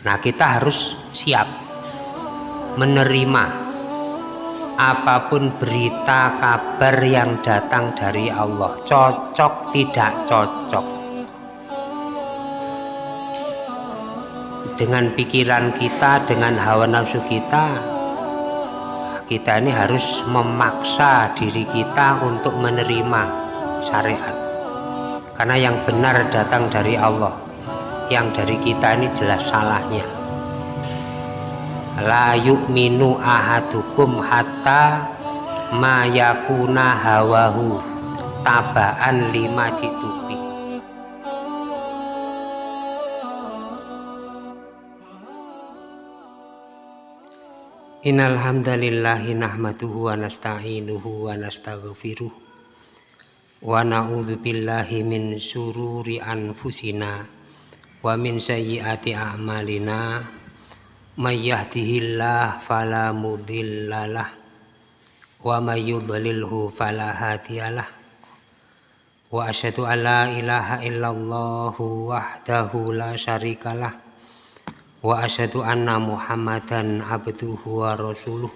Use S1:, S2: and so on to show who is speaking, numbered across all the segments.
S1: Nah, kita harus siap menerima apa pun berita kabar yang datang dari Allah, cocok tidak cocok. Dengan pikiran kita, dengan hawa nafsu kita, kita ini harus memaksa diri kita untuk menerima syariat. Karena yang benar datang dari Allah yang dari kita ini jelas salahnya. La yu'minu ahadukum hatta mayakuna hawahu tabaan lima citubi Innal hamdalillahi nahmaduhu wa nasta'inuhu wa nastaghfiruh. Wa na'udzu billahi min syururi anfusina wa min sayyiati a'malina may yahdihillah fala mudhillalah wa may yudlilhu fala hadiyalah wa asyhadu an la ilaha illallah wahdahu la syarikalah wa asyhadu anna muhammadan abduhu wa rasuluh.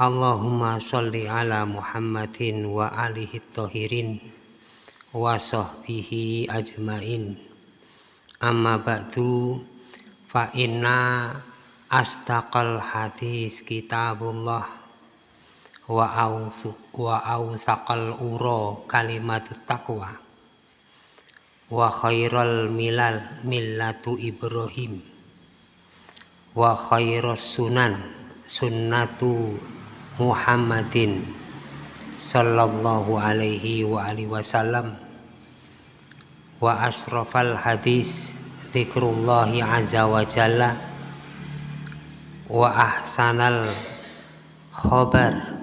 S1: Allahumma sholli ala muhammadin wa alihi tohirin wa sahbihi ajmain amma ba'du fa inna astaqal hadis kitabullah. Wa ausu wa ausaqal uro kalimatut taqwa. Wa khairal milal millatu Ibrahim. Wa khairas sunan sunnatu Muhammadin. Sallallahu alaihi wa alihi wasallam wa asrafal hadis zikrullahi azza wa jalla wa ahsanal khabar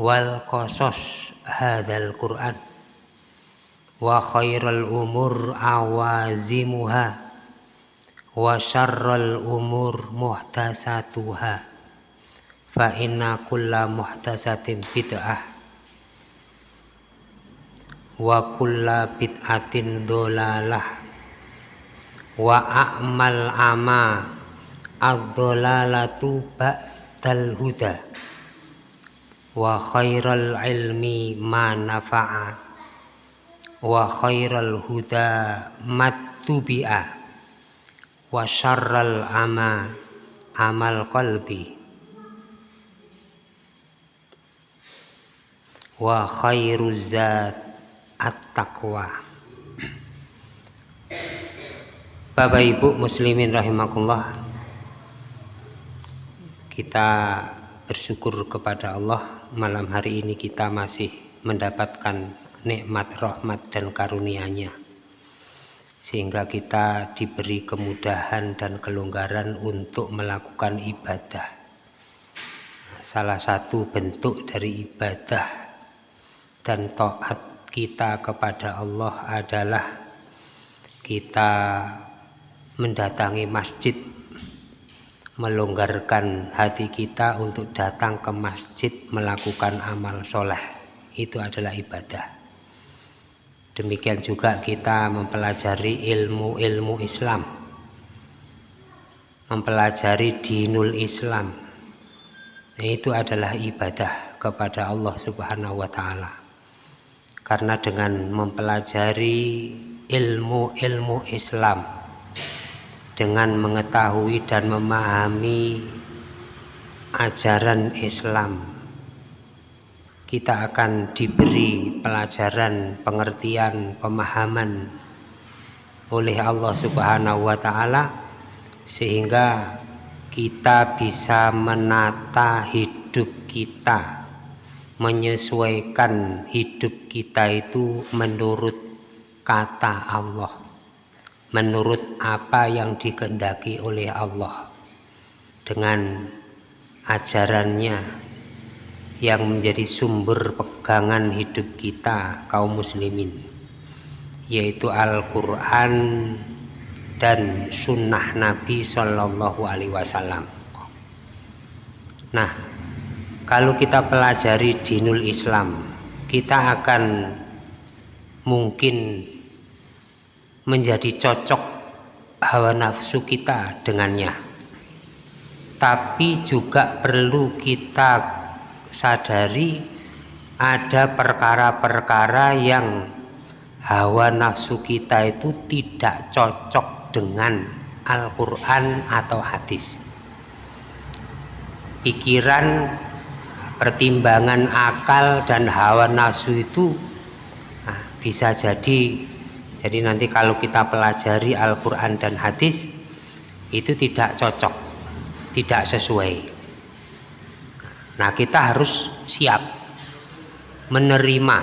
S1: wal qasas hadzal Qur'an wa khairal umur awazimuha wa syarral umur muhtasatuha fa inna kulla muhtasatin bid'ah wa kulla bid'atin dolalah. Wa a'mal ama ad-dolalatu ba'dal huda. Wa khairal ilmi ma nafa'a. Wa khairal huda mattubi'a wa syarral ama amal qalbi. Wa khairuz zat at-taqwa. Bapak Ibu muslimin rahimakumullah kita bersyukur kepada Allah malam hari ini kita masih mendapatkan nikmat rahmat dan karunia-Nya. Sehingga kita diberi kemudahan dan kelonggaran untuk melakukan ibadah. Salah satu bentuk dari ibadah dan taat kita kepada Allah adalah kita mendatangi masjid melonggarkan hati kita untuk datang ke masjid melakukan amal soleh itu adalah ibadah Demikian juga kita mempelajari ilmu-ilmu Islam. Mempelajari dinul Islam. Itu adalah ibadah kepada Allah Subhanahu wa taala. Karena dengan mempelajari ilmu-ilmu Islam. Dengan mengetahui dan memahami ajaran Islam. Kita akan diberi pelajaran, pengertian, pemahaman oleh Allah Subhanahu wa taala sehingga kita bisa menata hidup kita menyesuaikan hidup kita itu menurut kata Allah menurut apa yang dikehendaki oleh Allah dengan ajarannya yang menjadi sumber pegangan hidup kita kaum muslimin yaitu Al-Quran dan sunnah Nabi Shallallahu Alaihi Wasallam. Nah, kalau kita pelajari dinul Islam, kita akan mungkin menjadi cocok hawa nafsu kita dengannya. Tapi juga perlu kita sadari ada perkara-perkara yang hawa nafsu kita itu tidak cocok dengan Al-Quran atau hadis. Pikiran pertimbangan akal dan hawa nafsu itu nah, bisa jadi jadi nanti kalau kita pelajari Al-Quran dan hadis itu tidak cocok tidak sesuai. Nah kita harus siap menerima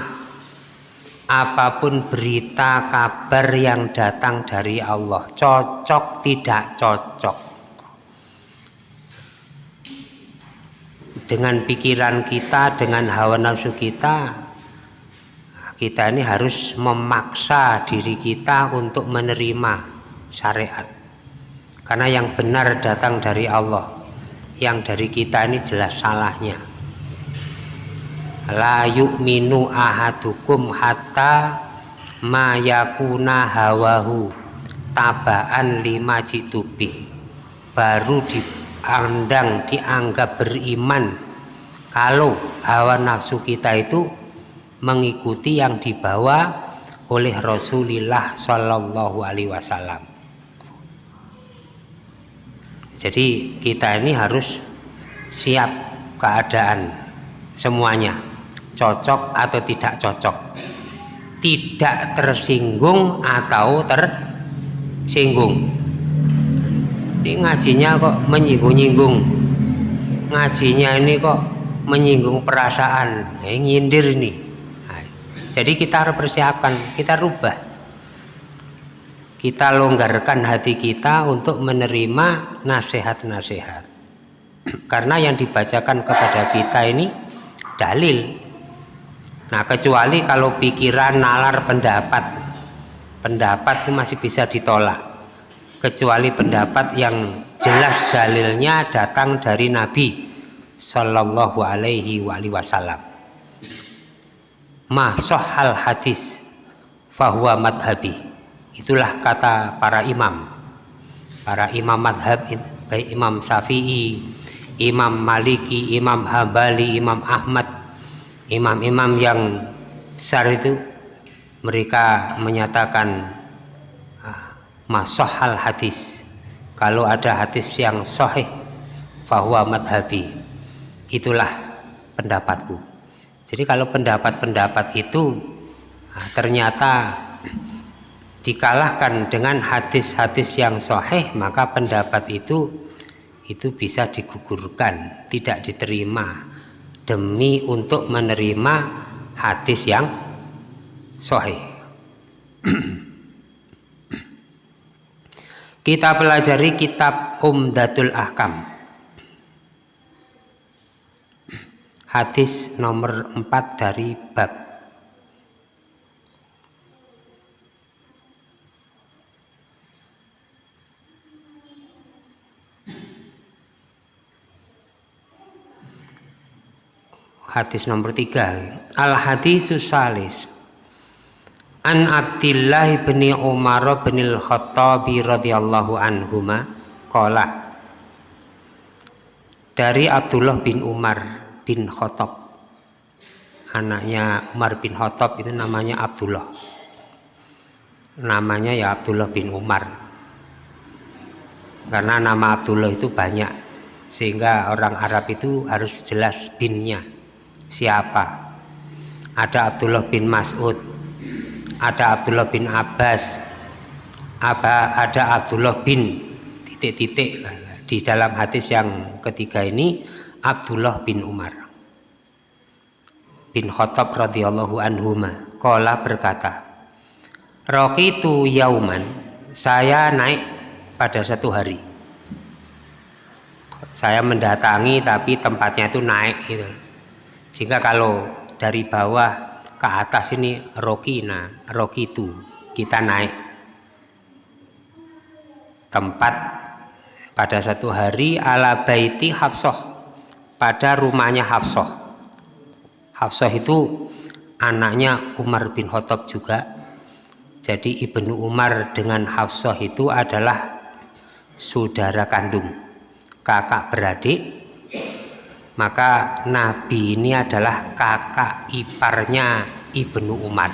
S1: apa pun berita kabar yang datang dari Allah. Cocok tidak cocok dengan pikiran kita dengan hawa nafsu kita kita ini harus memaksa diri kita untuk menerima syariat. Karena yang benar datang dari Allah yang dari kita ini jelas salahnya. La yu'minu ahadukum hatta mayakuna hawahu tabaan lima jitubih. Baru dipandang dianggap beriman kalau hawa nafsu kita itu mengikuti yang dibawa oleh Rasulullah Shallallahu Alaihi Wasallam. Jadi kita ini harus siap keadaan semuanya cocok atau tidak cocok. Tidak tersinggung atau tersinggung ini ngajinya kok menyinggung-nyinggung. Ngajinya ini kok menyinggung perasaan. Eh, nyindir ini. Nah, jadi kita harus persiapkan kita rubah. Kita longgarkan hati kita untuk menerima nasihat-nasihat. Karena yang dibacakan kepada kita ini dalil. Nah kecuali kalau pikiran nalar pendapat. Pendapat itu masih bisa ditolak kecuali pendapat yang jelas dalilnya datang dari Nabi Shallallahu Alaihi Wasallam. Mahsohal hadis fahuwa madhabi itulah kata para imam para imam madhab baik Imam Syafi'i Imam Maliki Imam Hambali Imam Ahmad imam-imam yang besar itu mereka menyatakan masohal hadis. Kalau ada hadis yang sahih bahwa madhabi. Itulah pendapatku. Jadi kalau pendapat-pendapat itu ah, ternyata dikalahkan dengan hadis-hadis yang sahih maka pendapat itu itu bisa digugurkan tidak diterima demi untuk menerima hadis yang sahih. Kita pelajari kitab Umdatul Ahkam. Hadis nomor 4 dari bab. Hadis nomor tiga. Al hadis salis an Abdillah bin Umar bin al Khattabi radhiyallahu anhuma kola dari Abdullah bin Umar bin Khattab. Anaknya Umar bin Khattab itu namanya Abdullah. Namanya ya Abdullah bin Umar. Karena nama Abdullah itu banyak sehingga orang Arab itu harus jelas binnya siapa. Ada Abdullah bin Mas'ud ada Abdullah bin Abbas. Apa ada Abdullah bin titik-titik di dalam hadis yang ketiga ini Abdullah bin Umar bin Khattab radhiyallahu anhuma kola berkata Rokitu yauman saya naik pada satu hari. Saya mendatangi tapi tempatnya itu naik gitu. Sehingga kalau dari bawah ke atas ini rokina rokitu kita naik tempat pada satu hari ala baiti Hafsah pada rumahnya Hafsah. Hafsah itu anaknya Umar bin Khattab juga. Jadi Ibnu Umar dengan Hafsah itu adalah saudara kandung kakak beradik maka Nabi ini adalah kakak iparnya Ibnu Umar.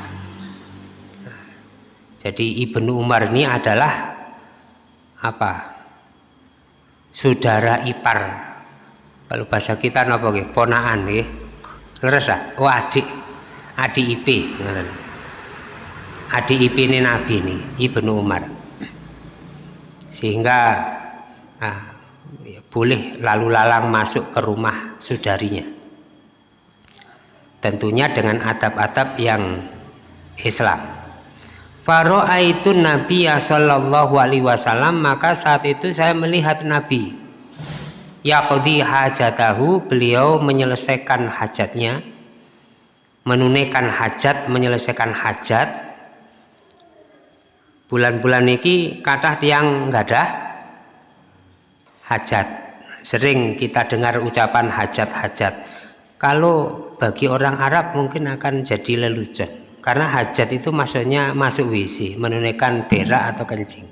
S1: Jadi Ibnu Umar ini adalah apa? Saudara ipar. Kalau bahasa kita apa ponaan nggih. Leres oh adik. Adik IP adik ipini Nabi ini Ibnu Umar. Sehingga ah, ya, boleh lalu lalang masuk ke rumah saudarinya. Tentunya dengan adab-adab yang Islam. Itu Nabi ya Shallallahu Alaihi Wasallam maka saat itu saya melihat Nabi. Yaqdi hajatahu beliau menyelesaikan hajatnya menunaikan hajat menyelesaikan hajat. Bulan-bulan ini kata tiang nggak ada hajat sering kita dengar ucapan hajat-hajat. Kalau bagi orang Arab mungkin akan jadi lelucon. Karena hajat itu maksudnya masuk WC menunaikan berak atau kencing.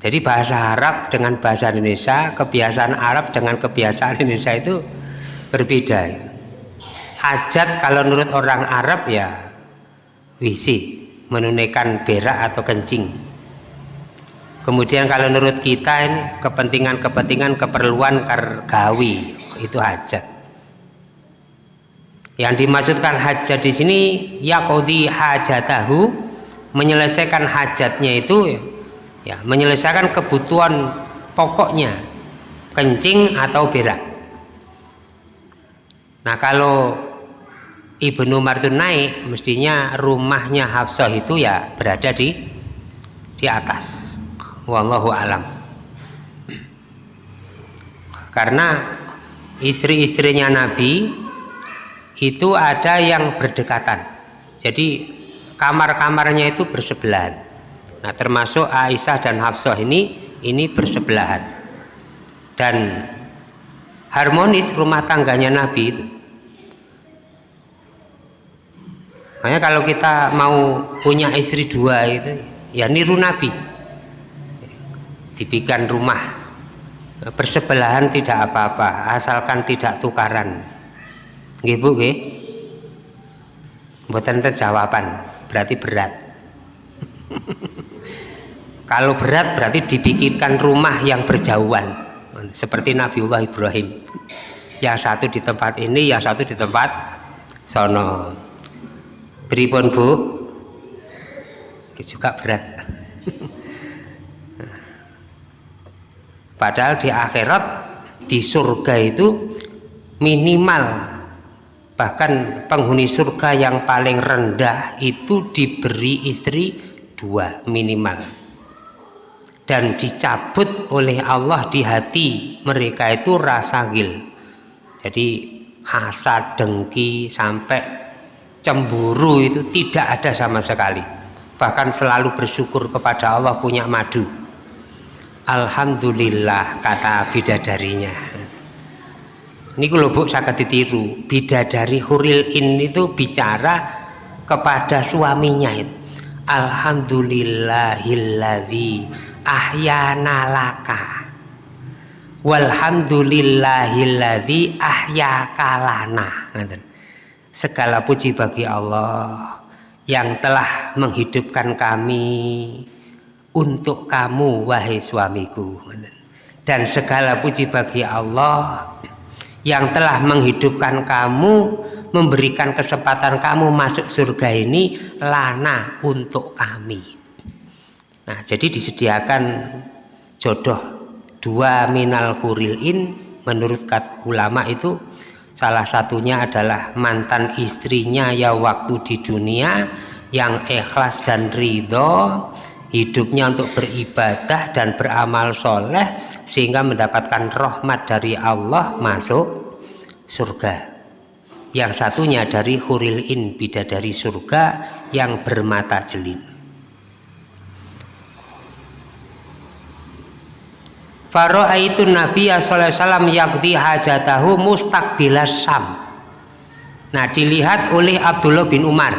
S1: Jadi bahasa Arab dengan bahasa Indonesia kebiasaan Arab dengan kebiasaan Indonesia itu berbeda. Hajat kalau menurut orang Arab ya WC menunaikan berak atau kencing kemudian kalau menurut kita ini kepentingan-kepentingan keperluan kargawi itu hajat. Yang dimaksudkan hajat di sini yakodi hajatahu menyelesaikan hajatnya itu ya menyelesaikan kebutuhan pokoknya kencing atau berak nah kalau Ibnu Umar itu naik mestinya rumahnya Hafsah itu ya berada di di atas wallahu alam. Karena istri-istrinya Nabi itu ada yang berdekatan. Jadi kamar-kamarnya itu bersebelahan. Nah termasuk Aisyah dan Hafsah ini ini bersebelahan. Dan harmonis rumah tangganya Nabi itu. Makanya kalau kita mau punya istri dua itu ya niru nabi dibikin rumah. Bersebelahan tidak apa-apa asalkan tidak tukaran. Nggih Bu nggih. Mboten jawaban berarti berat. Kalau berat berarti dibikinkan rumah yang berjauhan. Seperti Nabiullah Ibrahim. Yang satu di tempat ini yang satu di tempat sono. Pripun Bu? Ini juga berat. Padahal di akhirat di surga itu minimal bahkan penghuni surga yang paling rendah itu diberi istri dua minimal. Dan dicabut oleh Allah di hati mereka itu rasa gil. Jadi hasad dengki sampai cemburu itu tidak ada sama sekali. Bahkan selalu bersyukur kepada Allah punya madu Alhamdulillah kata bidadarinya. Ini kalau bu saya ditiru. Bidadari huril in itu bicara kepada suaminya itu. Alhamdulillahilladzi ahyana laka. Walhamdulillahilladzi ahyakalana Segala puji bagi Allah yang telah menghidupkan kami untuk kamu wahai suamiku. Dan segala puji bagi Allah yang telah menghidupkan kamu memberikan kesempatan kamu masuk surga ini lana untuk kami. Nah jadi disediakan jodoh dua minal kurilin menurut ulama itu salah satunya adalah mantan istrinya ya waktu di dunia yang ikhlas dan ridho hidupnya untuk beribadah dan beramal soleh sehingga mendapatkan rahmat dari Allah masuk surga yang satunya dari huril in bidadari surga yang bermata jelin itu Nabi wasallam yakti hajatahu mustaqbilas Sam. Nah, dilihat oleh Abdullah bin Umar.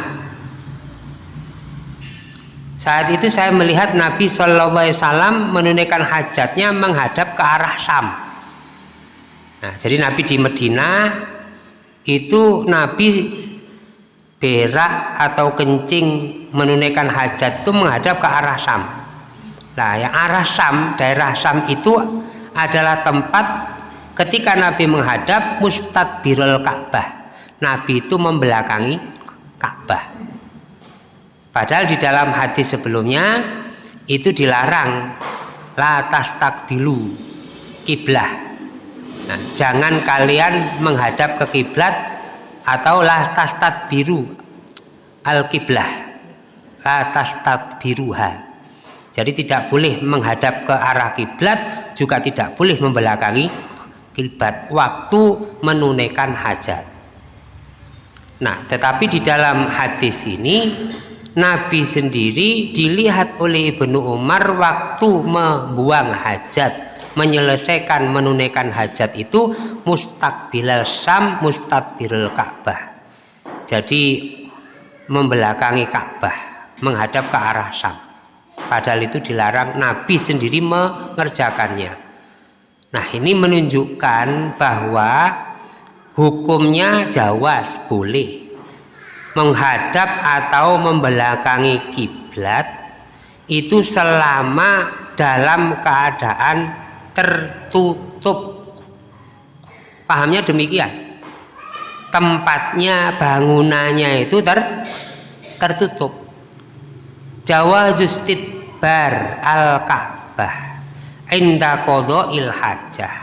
S1: Saat itu saya melihat Nabi Shallallahu Alaihi Wasallam menunaikan hajatnya menghadap ke arah Sam. Nah, jadi Nabi di Medina itu Nabi berak atau kencing menunaikan hajat itu menghadap ke arah Sam. Nah, yang arah Sam, daerah Sam itu adalah tempat ketika Nabi menghadap mustadbirul Ka'bah. Nabi itu membelakangi Ka'bah. Padahal di dalam hadis sebelumnya itu dilarang la tastakbilu kiblah. Nah, jangan kalian menghadap ke kiblat atau la tastadbiru al kiblah. La tastadbiruha. Jadi tidak boleh menghadap ke arah kiblat, juga tidak boleh membelakangi kiblat waktu menunaikan hajat. Nah, tetapi di dalam hadis ini Nabi sendiri dilihat oleh Ibnu Umar waktu membuang hajat menyelesaikan menunaikan hajat itu mustakbilal Syam mustakbilal Ka'bah. Jadi membelakangi Ka'bah menghadap ke arah Syam. Padahal itu dilarang Nabi sendiri mengerjakannya. Nah ini menunjukkan bahwa hukumnya jawas boleh menghadap atau membelakangi kiblat itu selama dalam keadaan tertutup. Pahamnya demikian. Tempatnya bangunannya itu ter tertutup. Jawa bar al Ka'bah inda il hajah.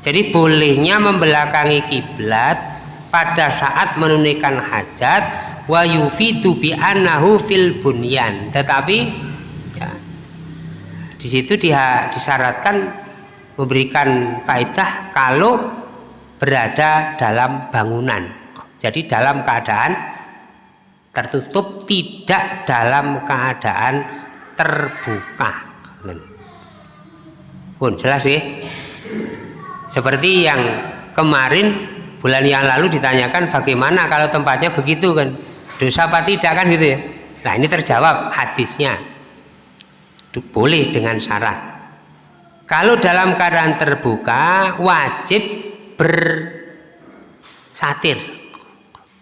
S1: Jadi bolehnya membelakangi kiblat pada saat menunaikan hajat wa yufidu bi annahu fil bunyan. Tetapi ya, di situ dia disyaratkan memberikan kaidah kalau berada dalam bangunan. Jadi dalam keadaan tertutup tidak dalam keadaan terbuka. Pun jelas sih. Seperti yang kemarin bulan yang lalu ditanyakan bagaimana kalau tempatnya begitu kan? Dosa apa tidak? Kan gitu ya. Nah ini terjawab hadisnya. Boleh dengan syarat. Kalau dalam keadaan terbuka wajib bersatir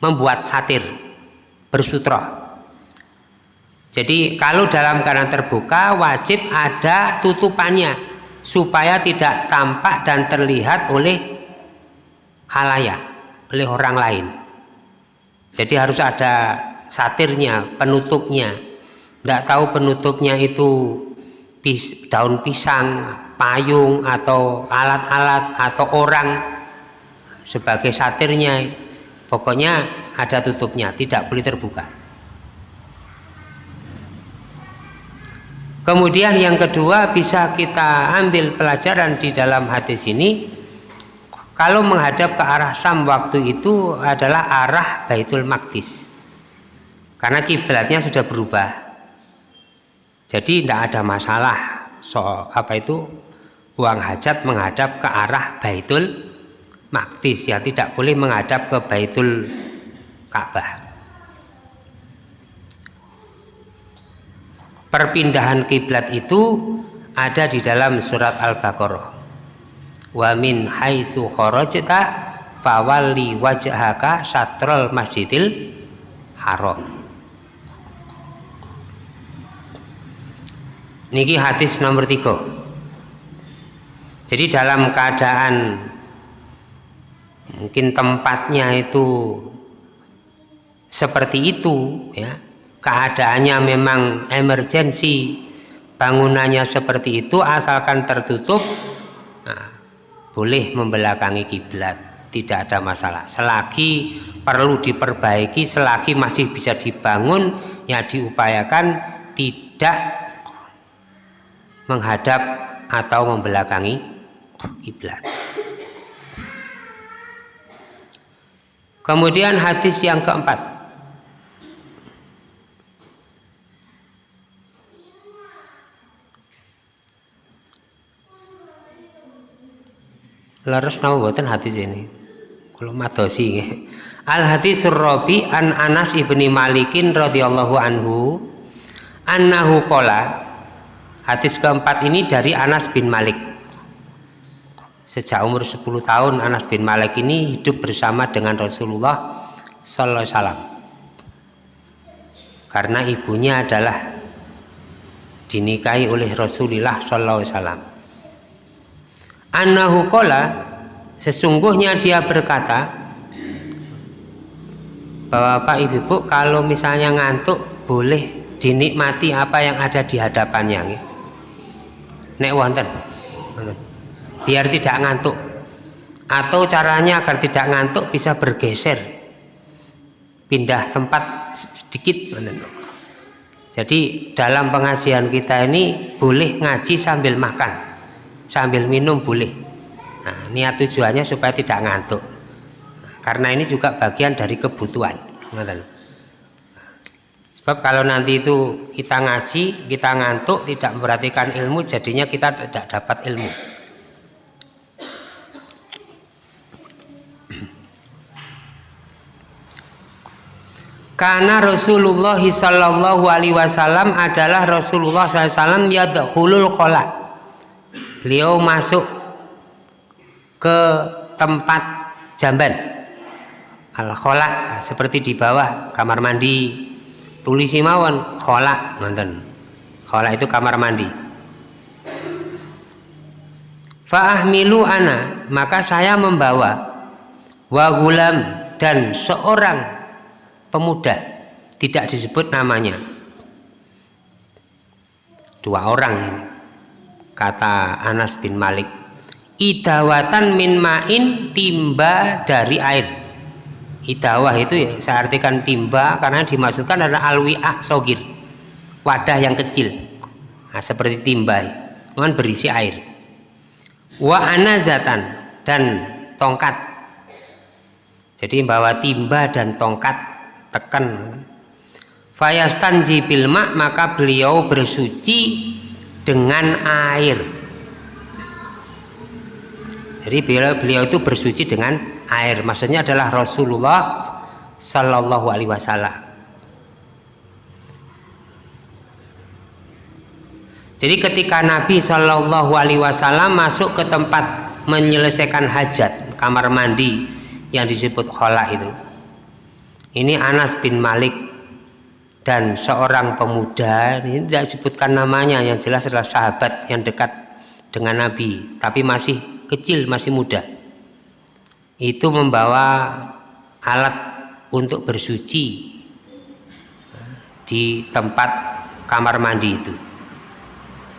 S1: membuat satir bersutra. Jadi kalau dalam keadaan terbuka wajib ada tutupannya supaya tidak tampak dan terlihat oleh halayak oleh orang lain. Jadi harus ada satirnya penutupnya. Tidak tahu penutupnya itu daun pisang payung atau alat-alat atau orang sebagai satirnya. Pokoknya ada tutupnya tidak boleh terbuka. Kemudian yang kedua bisa kita ambil pelajaran di dalam hadis ini kalau menghadap ke arah Sam waktu itu adalah arah Baitul Maqdis. Karena kiblatnya sudah berubah. Jadi tidak ada masalah soal apa itu buang hajat menghadap ke arah Baitul Maqdis ya tidak boleh menghadap ke Baitul Ka'bah. Perpindahan kiblat itu ada di dalam surat Al-Baqarah wa min haitsu kharajta fawalli wajhaka satrul masjidil haram. Niki hadis nomor tiga. Jadi dalam keadaan mungkin tempatnya itu seperti itu ya keadaannya memang emergensi bangunannya seperti itu asalkan tertutup nah, boleh membelakangi kiblat tidak ada masalah. Selagi perlu diperbaiki selagi masih bisa dibangun ya diupayakan tidak menghadap atau membelakangi kiblat. Kemudian hadis yang keempat Laras nama buatan hadis ini. Kalau madosi Al hadis Rabi an Anas ibni Malikin radhiyallahu anhu annahu kola hadis keempat ini dari Anas bin Malik. Sejak umur 10 tahun Anas bin Malik ini hidup bersama dengan Rasulullah Sallallahu Alaihi Wasallam. Karena ibunya adalah dinikahi oleh Rasulullah Sallallahu Alaihi Wasallam annahu kola sesungguhnya dia berkata bahwa Pak Ibu Bu kalau misalnya ngantuk boleh dinikmati apa yang ada di hadapannya. Nek wonten biar tidak ngantuk. Atau caranya agar tidak ngantuk bisa bergeser. Pindah tempat sedikit jadi dalam pengajian kita ini boleh ngaji sambil makan sambil minum boleh. Nah, niat tujuannya supaya tidak ngantuk. Karena ini juga bagian dari kebutuhan sebab kalau nanti itu kita ngaji kita ngantuk tidak memperhatikan ilmu jadinya kita tidak dapat ilmu. Karena Rasulullah Sallallahu Alaihi Wasallam adalah Rasulullah SAW yadkhulul khola beliau masuk ke tempat jamban. Al seperti di bawah kamar mandi. Tulis mawon kholak nonton kholak itu kamar mandi. Fa'ahmilu ana maka saya membawa wagulam dan seorang pemuda tidak disebut namanya. Dua orang ini kata Anas bin Malik idawatan min ma'in timba dari air. Hidawah itu ya saya artikan timba karena dimaksudkan adalah alwi'ah sogir. Wadah yang kecil. Nah, seperti timba. Dengan berisi air. Wa anazatan dan tongkat. Jadi bawa timba dan tongkat tekan. Fayastan jibil maka beliau bersuci dengan air. Jadi beliau, beliau itu bersuci dengan air. Maksudnya adalah Rasulullah Sallallahu Alaihi Wasallam. Jadi ketika Nabi Sallallahu Alaihi Wasallam masuk ke tempat menyelesaikan hajat kamar mandi yang disebut khola itu. Ini Anas bin Malik dan seorang pemuda ini tidak disebutkan namanya yang jelas adalah sahabat yang dekat dengan Nabi tapi masih kecil masih muda. Itu membawa alat untuk bersuci di tempat kamar mandi itu.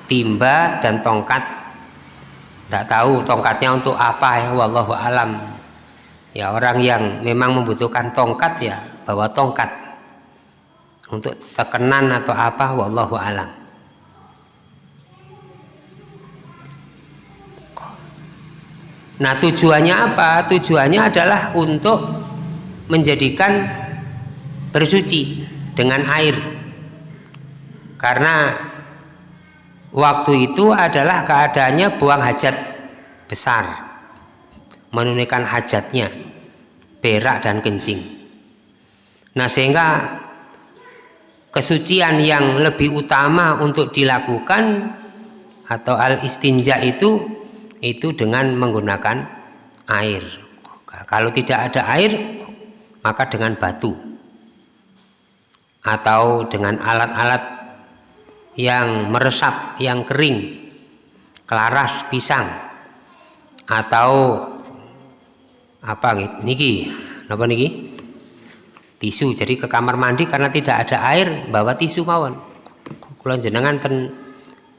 S1: Timba dan tongkat. Tidak tahu tongkatnya untuk apa ya wallahu alam. Ya orang yang memang membutuhkan tongkat ya bawa tongkat untuk tekenan atau apa wallahu alam Nah tujuannya apa? Tujuannya adalah untuk menjadikan bersuci dengan air. Karena waktu itu adalah keadaannya buang hajat besar. Menunaikan hajatnya, berak dan kencing. Nah sehingga kesucian yang lebih utama untuk dilakukan atau al istinja itu itu dengan menggunakan air. Kalau tidak ada air maka dengan batu atau dengan alat-alat yang meresap yang kering kelaras pisang atau apa gitu niki? Apa niki tisu. Jadi ke kamar mandi karena tidak ada air bawa tisu mawon. Kulon jenengan ten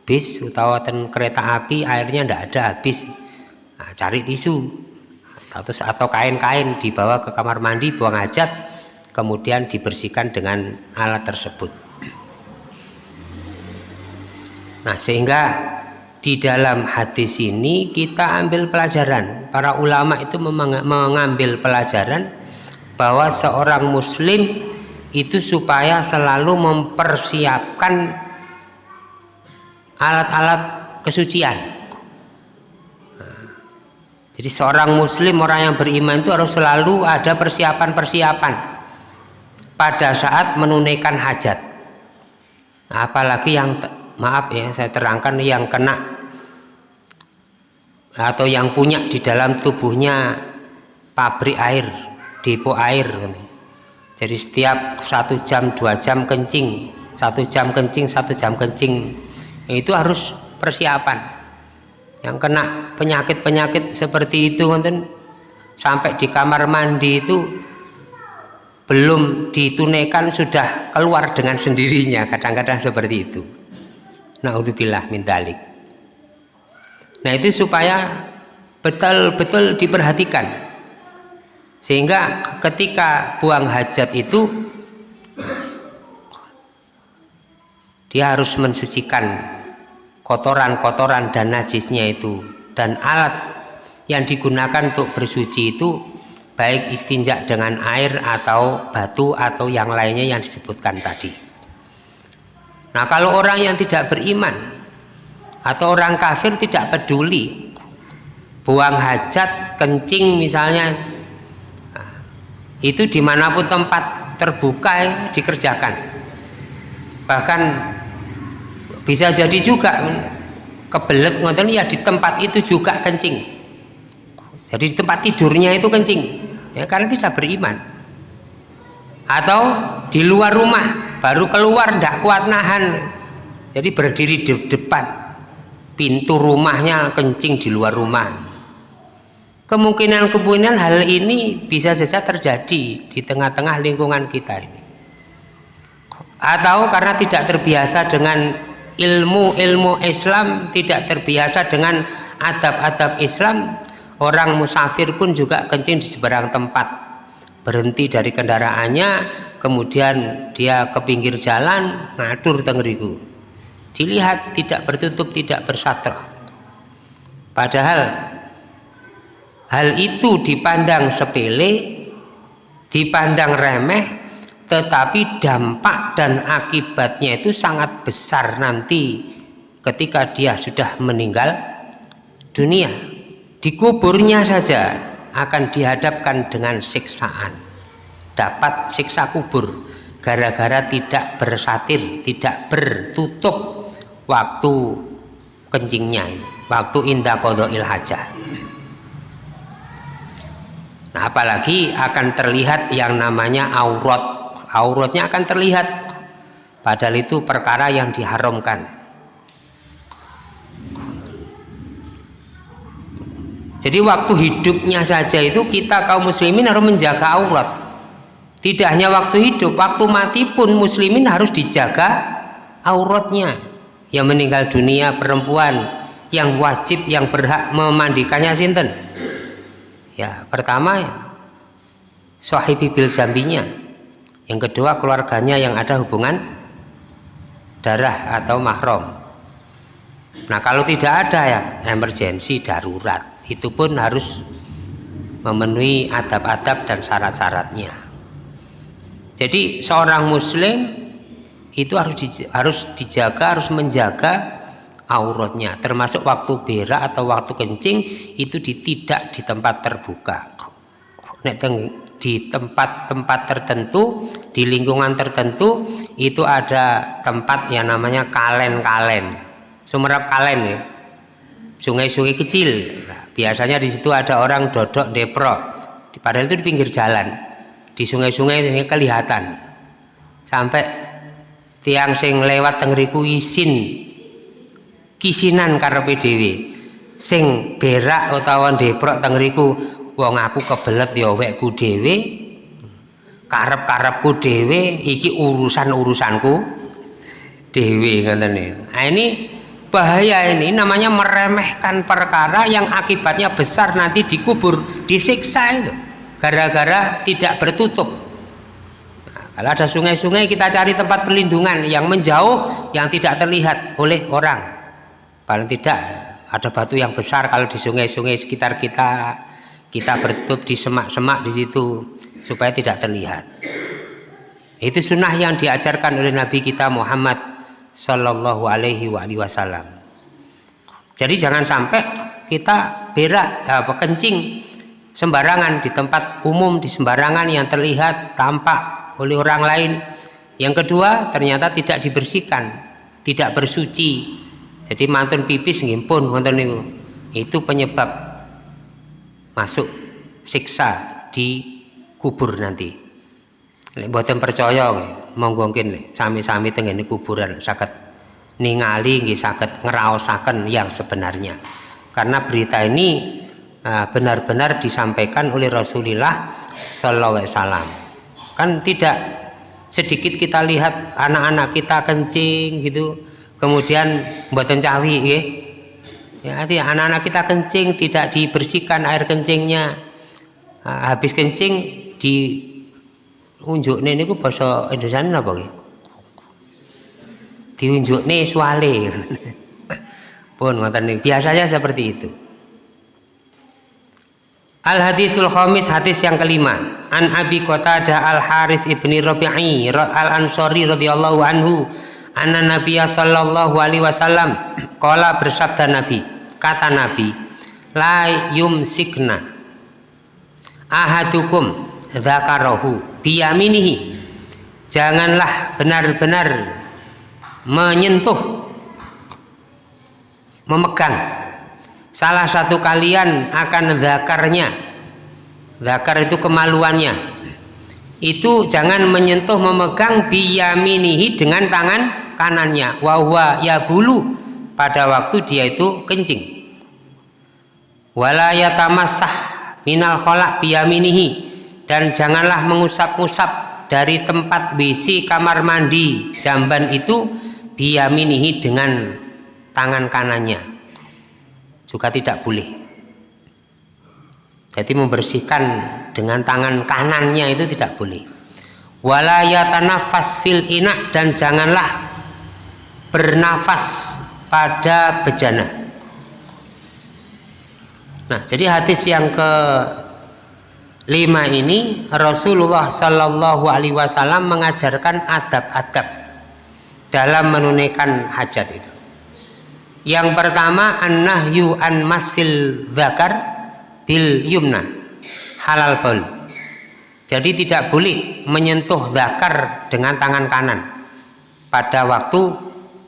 S1: bis atau ten kereta api airnya tidak ada habis. Nah, cari tisu. Atau atau kain-kain dibawa ke kamar mandi buang hajat kemudian dibersihkan dengan alat tersebut. Nah sehingga di dalam hadis ini kita ambil pelajaran. Para ulama itu mengambil pelajaran bahwa seorang muslim itu supaya selalu mempersiapkan alat-alat kesucian. Jadi seorang muslim orang yang beriman itu harus selalu ada persiapan-persiapan pada saat menunaikan hajat. Apalagi yang maaf ya saya terangkan yang kena atau yang punya di dalam tubuhnya pabrik air depo air. Jadi setiap satu jam dua jam kencing satu jam kencing satu jam kencing itu harus persiapan. Yang kena penyakit-penyakit seperti itu kan sampai di kamar mandi itu belum ditunaikan sudah keluar dengan sendirinya kadang-kadang seperti itu. Naudzubillah min dalik nah itu supaya betul-betul diperhatikan sehingga ketika buang hajat itu dia harus mensucikan kotoran-kotoran dan najisnya itu. Dan alat yang digunakan untuk bersuci itu baik istinja dengan air atau batu atau yang lainnya yang disebutkan tadi. Nah kalau orang yang tidak beriman atau orang kafir tidak peduli buang hajat kencing misalnya itu di mana pun tempat terbuka dikerjakan. Bahkan bisa jadi juga kebelet ngoten ya di tempat itu juga kencing. Jadi di tempat tidurnya itu kencing ya karena tidak beriman. Atau di luar rumah baru keluar tidak kuat nahan. Jadi berdiri di depan pintu rumahnya kencing di luar rumah kemungkinan-kemungkinan hal ini bisa saja terjadi di tengah-tengah lingkungan kita ini. Atau karena tidak terbiasa dengan ilmu-ilmu Islam tidak terbiasa dengan adab-adab Islam orang musafir pun juga kencing di seberang tempat. Berhenti dari kendaraannya kemudian dia ke pinggir jalan ngatur tengeriku. Dilihat tidak bertutup tidak bersatra padahal hal itu dipandang sepele dipandang remeh tetapi dampak dan akibatnya itu sangat besar nanti ketika dia sudah meninggal dunia. Dikuburnya saja akan dihadapkan dengan siksaan. Dapat siksa kubur gara-gara tidak bersatir tidak bertutup waktu kencingnya ini waktu indah kodoil hajah nah apalagi akan terlihat yang namanya aurat. Auratnya akan terlihat. Padahal itu perkara yang diharamkan. Jadi waktu hidupnya saja itu kita kaum muslimin harus menjaga aurat. Tidak hanya waktu hidup waktu mati pun muslimin harus dijaga auratnya. Yang meninggal dunia perempuan yang wajib yang berhak memandikannya sinten ya pertama sahibi bil jambinya. Yang kedua keluarganya yang ada hubungan darah atau mahram. Nah kalau tidak ada ya emergensi darurat. Itu pun harus memenuhi adab-adab dan syarat-syaratnya. Jadi seorang muslim itu harus harus dijaga harus menjaga auratnya termasuk waktu berak atau waktu kencing itu di, tidak di tempat terbuka. Di tempat-tempat tertentu di lingkungan tertentu itu ada tempat yang namanya kalen-kalen. Sumerap kalen ya. Sungai-sungai kecil. Nah, biasanya di situ ada orang dodok depro padahal itu di pinggir jalan. Di sungai-sungai ini kelihatan. Sampai tiang sing lewat tengriku isin kisinan karepe dhewe sing berak utawa deprok tengriku wong aku kebelet ya wekku dhewe. Karep-karepku dhewe iki urusan-urusanku dhewe ngoten nah ini bahaya ini namanya meremehkan perkara yang akibatnya besar nanti dikubur disiksa itu. Gara-gara tidak bertutup. Kalau ada sungai-sungai kita cari tempat perlindungan yang menjauh yang tidak terlihat oleh orang. Paling tidak ada batu yang besar kalau di sungai-sungai sekitar kita kita bertutup di semak-semak di situ supaya tidak terlihat. Itu sunnah yang diajarkan oleh Nabi kita Muhammad Sallallahu Alaihi Wasallam. Jadi jangan sampai kita berak, apa kencing sembarangan di tempat umum di sembarangan yang terlihat tampak oleh orang lain yang kedua ternyata tidak dibersihkan tidak bersuci jadi mantun pipis ngimpun wonten niku. Itu penyebab masuk siksa di kubur nanti. Lek percaya monggo mungkin sami-sami tenggene kuburan sakit ningali nggih saged ngraosaken yang sebenarnya. Karena berita ini ah, benar-benar disampaikan oleh Rasulullah Sallallahu Alaihi Wasallam. Kan tidak sedikit kita lihat anak-anak kita kencing gitu kemudian buatan cawi ya ya anak-anak kita kencing tidak dibersihkan air kencingnya. Nah, habis kencing di unjuk ini ku bahasa Indonesia apa ya diunjuk nih suale pun biasanya seperti itu. Al hadisul khamis hadis yang kelima. An Abi Qatadah Al Haris ibni Rabi'i Al Ansori radhiyallahu anhu anna Nabiya sallallahu alaihi wasallam qala bersabda Nabi kata Nabi la yumsikna ahadukum dzakarahu biyaminihi. Janganlah benar-benar menyentuh memegang. Salah satu kalian akan zakarnya zakar itu kemaluannya itu jangan menyentuh memegang biyaminihi dengan tangan kanannya. Wahwa ya bulu pada waktu dia itu kencing. Wala yatamassah minal kholak biyaminihi. Dan janganlah mengusap-usap dari tempat WC kamar mandi jamban itu biyaminihi dengan tangan kanannya. Juga tidak boleh jadi membersihkan dengan tangan kanannya itu tidak boleh. Wala yatanafas fil inak dan janganlah bernafas pada bejana. Nah jadi hadis yang ke lima ini Rasulullah Shallallahu Alaihi Wasallam mengajarkan adab-adab dalam menunaikan hajat itu. Yang pertama an-nahyu an masil zakar bil yumna halal bol jadi tidak boleh menyentuh zakar dengan tangan kanan pada waktu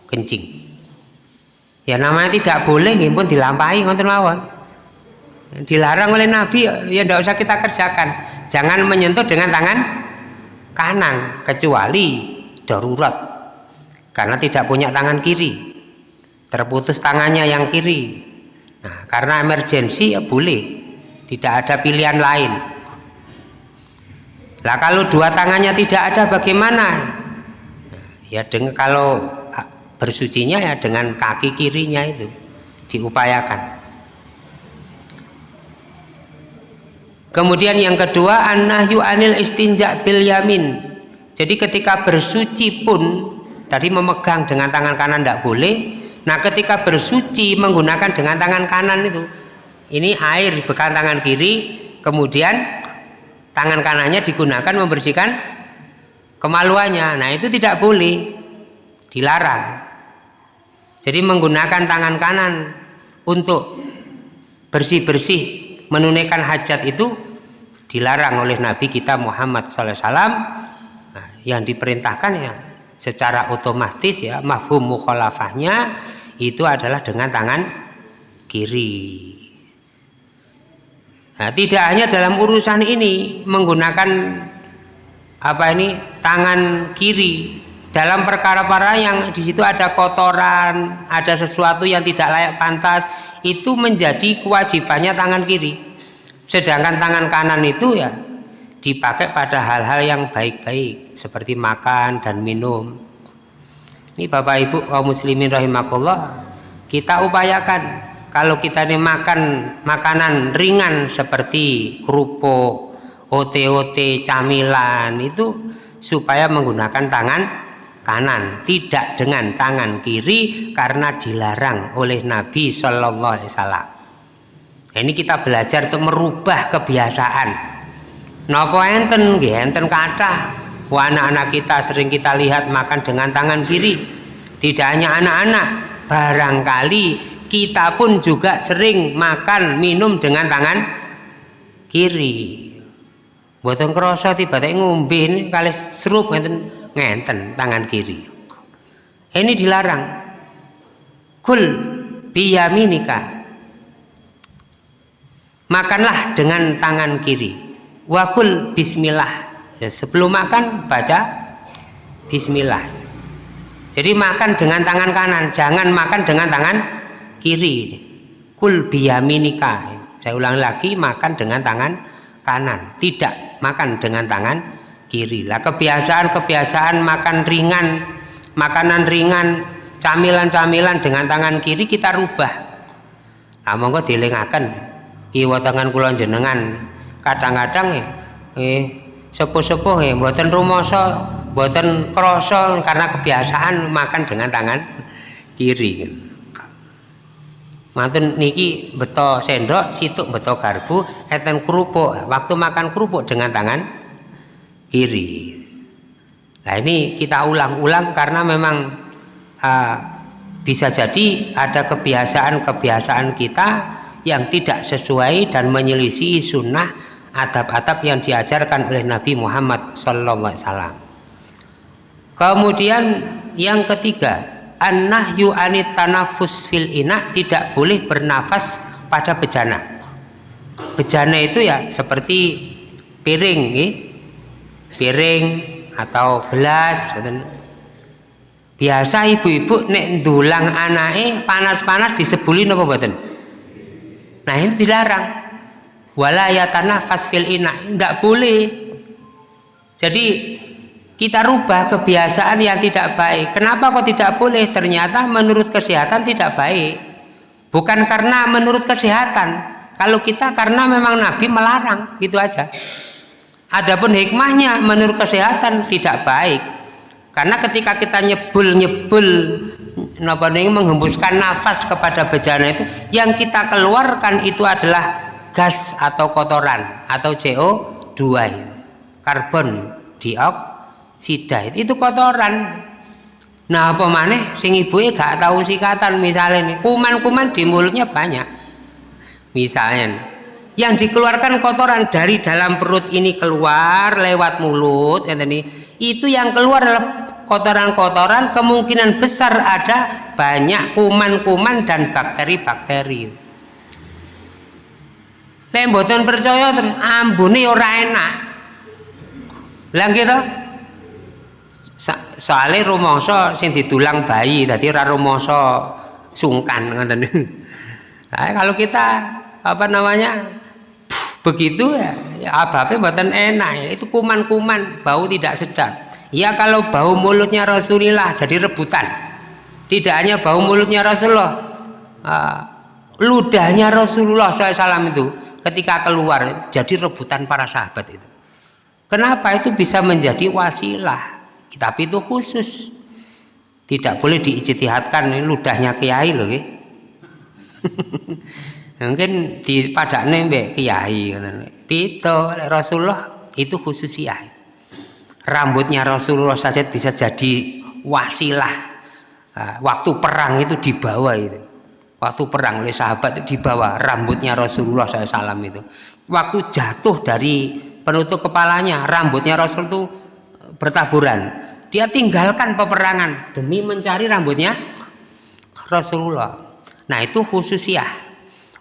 S1: kencing. Ya namanya tidak boleh ya pun dilampahi ngonten mawon. Dilarang oleh Nabi ya tidak usah kita kerjakan. Jangan menyentuh dengan tangan kanan kecuali darurat. Karena tidak punya tangan kiri. Terputus tangannya yang kiri. Nah karena emergensi ya boleh tidak ada pilihan lain. Lah kalau dua tangannya tidak ada bagaimana? Ya dengan kalau bersucinya ya dengan kaki kirinya itu diupayakan. Kemudian yang kedua an-nahyu anil istinja bil yamin. Jadi ketika bersuci pun tadi memegang dengan tangan kanan tidak boleh. Nah ketika bersuci menggunakan dengan tangan kanan itu ini air bekas tangan kiri kemudian tangan kanannya digunakan membersihkan kemaluannya. Nah itu tidak boleh dilarang. Jadi menggunakan tangan kanan untuk bersih-bersih menunaikan hajat itu dilarang oleh Nabi kita Muhammad SAW nah, yang diperintahkan ya secara otomatis ya mafhum mukhalafahnya itu adalah dengan tangan kiri nah, tidak hanya dalam urusan ini menggunakan apa ini tangan kiri dalam perkara-perkara yang di situ ada kotoran, ada sesuatu yang tidak layak pantas, itu menjadi kewajibannya tangan kiri. Sedangkan tangan kanan itu ya dipakai pada hal-hal yang baik-baik seperti makan dan minum. Ini Bapak Ibu kaum muslimin rahimakumullah, kita upayakan kalau kita ini makan makanan ringan seperti kerupuk, ote-ote, camilan itu supaya menggunakan tangan kanan tidak dengan tangan kiri karena dilarang oleh Nabi Shallallahu Alaihi Wasallam. Ini kita belajar untuk merubah kebiasaan. Nopo enten enten kata anak-anak kita sering kita lihat makan dengan tangan kiri. Tidak hanya anak-anak barangkali kita pun juga sering makan minum dengan tangan kiri. Buatan kerasa tiba-tiba ngombe kali serup enten ngenten tangan kiri. Ini dilarang. Kul biyaminika makanlah dengan tangan kiri. Wakul bismillah. Ya, sebelum makan baca bismillah. Jadi makan dengan tangan kanan jangan makan dengan tangan kiri. Kul biyaminika. Saya ulang lagi makan dengan tangan kanan. Tidak makan dengan tangan kiri. Lah kebiasaan-kebiasaan makan ringan makanan ringan camilan-camilan dengan tangan kiri kita rubah. Nah monggo dilingaken. Kiwa tangan kula jenengan kadang-kadang eh, eh sepuh-sepuh ya buatan rumoso buatan kroso karena kebiasaan makan dengan tangan kiri mantun niki beto sendok situk beto garbu eten kerupuk waktu makan kerupuk dengan tangan kiri nah ini kita ulang-ulang karena memang uh, bisa jadi ada kebiasaan-kebiasaan kita yang tidak sesuai dan menyelisih sunnah adab-adab yang diajarkan oleh Nabi Muhammad Wasallam. Kemudian yang ketiga, an-nahyu anit tanafus fil ina tidak boleh bernafas pada bejana. Bejana itu ya seperti piring, nih. piring atau gelas. Biasa ibu-ibu nek dulang anake panas-panas disebulin apa mboten? Nah ini dilarang walayatana fasfil ina tidak boleh jadi kita rubah kebiasaan yang tidak baik. Kenapa kok tidak boleh? Ternyata menurut kesehatan tidak baik. Bukan karena menurut kesehatan. Kalau kita karena memang Nabi melarang gitu aja. Adapun hikmahnya menurut kesehatan tidak baik. Karena ketika kita nyebul nyebul menghembuskan nafas kepada bejana itu yang kita keluarkan itu adalah gas atau kotoran atau CO2 itu. karbon dioksida itu kotoran nah apa maneh sing ibu gak tahu sikatan misalnya nih kuman-kuman di mulutnya banyak misalnya yang dikeluarkan kotoran dari dalam perut ini keluar lewat mulut ya itu yang keluar kotoran-kotoran kemungkinan besar ada banyak kuman-kuman dan bakteri-bakteri Nek mboten percaya terus ambune ora enak. Lah gitu. Soale rumangsa sing ditulang bayi tadi ora rumangsa sungkan ngoten. Nah, kalau kita apa namanya begitu ya, ya ababe mboten enak ya. Itu kuman-kuman, bau tidak sedap. Ya kalau bau mulutnya Rasulullah jadi rebutan. Tidak hanya bau mulutnya Rasulullah, uh, ludahnya Rasulullah SAW itu ketika keluar jadi rebutan para sahabat itu kenapa itu bisa menjadi wasilah tapi itu khusus. Tidak boleh diijtihadkan ludahnya kiai loh mungkin di pada nembe kiai itu Rasulullah itu khusus kiai. Rambutnya Rasulullah saja bisa jadi wasilah. Ah, waktu perang itu dibawa itu. Waktu perang oleh sahabat itu dibawa rambutnya Rasulullah SAW itu. Waktu jatuh dari penutup kepalanya rambutnya Rasul itu bertaburan. Dia tinggalkan peperangan demi mencari rambutnya Rasulullah. Nah itu khususiah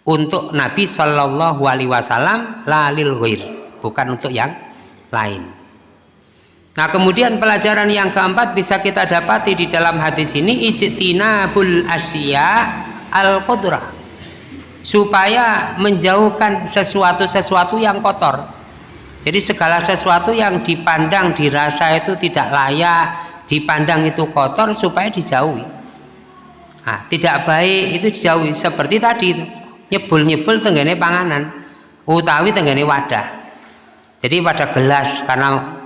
S1: untuk Nabi Shallallahu Alaihi Wasallam lalil ghair bukan untuk yang lain. Nah kemudian pelajaran yang keempat bisa kita dapati di dalam hadis ini ijtinabul asya al qudrah supaya menjauhkan sesuatu-sesuatu yang kotor jadi segala sesuatu yang dipandang dirasa itu tidak layak dipandang itu kotor supaya dijauhi. Nah, tidak baik itu dijauhi. Seperti tadi nyebul-nyebul tenggane panganan utawi tenggane wadah. Jadi pada gelas karena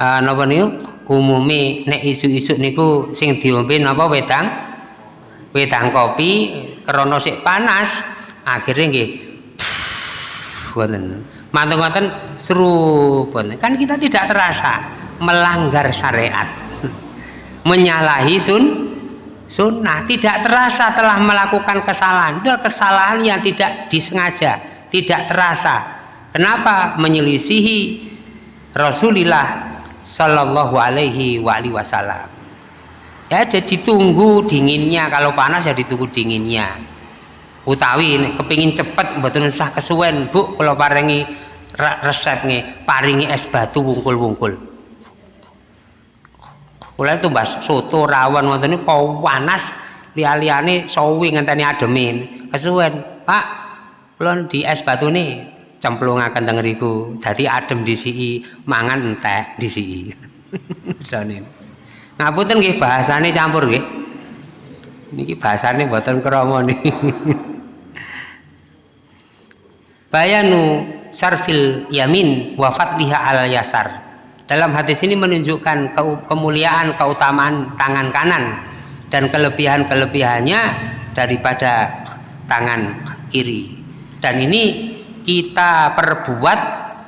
S1: uh, napa niku umumi nek isu-isu niku sing diombe napa wedang wedang kopi krono sik panas akhirnya nggih mantung ngoten seru kan kita tidak terasa melanggar syariat. Menyalahi sun sunnah. Tidak terasa telah melakukan kesalahan. Itu kesalahan yang tidak disengaja tidak terasa. Kenapa? Menyelisihi Rasulullah Sallallahu alaihi wasallam. Ya jadi ditunggu dinginnya. Kalau panas ya ditunggu dinginnya utawi kepingin cepet mboten usah kesuwen Bu kalau paringi resep nih paringi es batu wungkul-wungkul. Kula itu mbak soto rawon wonten niku panas liya-liyane sawi ngenteni ademin kesuwen Pak kula di es batu nih cemplungaken teng ngriku. Dadi adem disiki mangan entek disiki. Jane. Ngapunten nggih bahasane campur nggih. Niki bahasane mboten krama niki bayanu sarfil yamin wa fadliha al yasar. Dalam hadis ini menunjukkan kemuliaan keutamaan tangan kanan dan kelebihan-kelebihannya daripada tangan kiri. Dan ini kita perbuat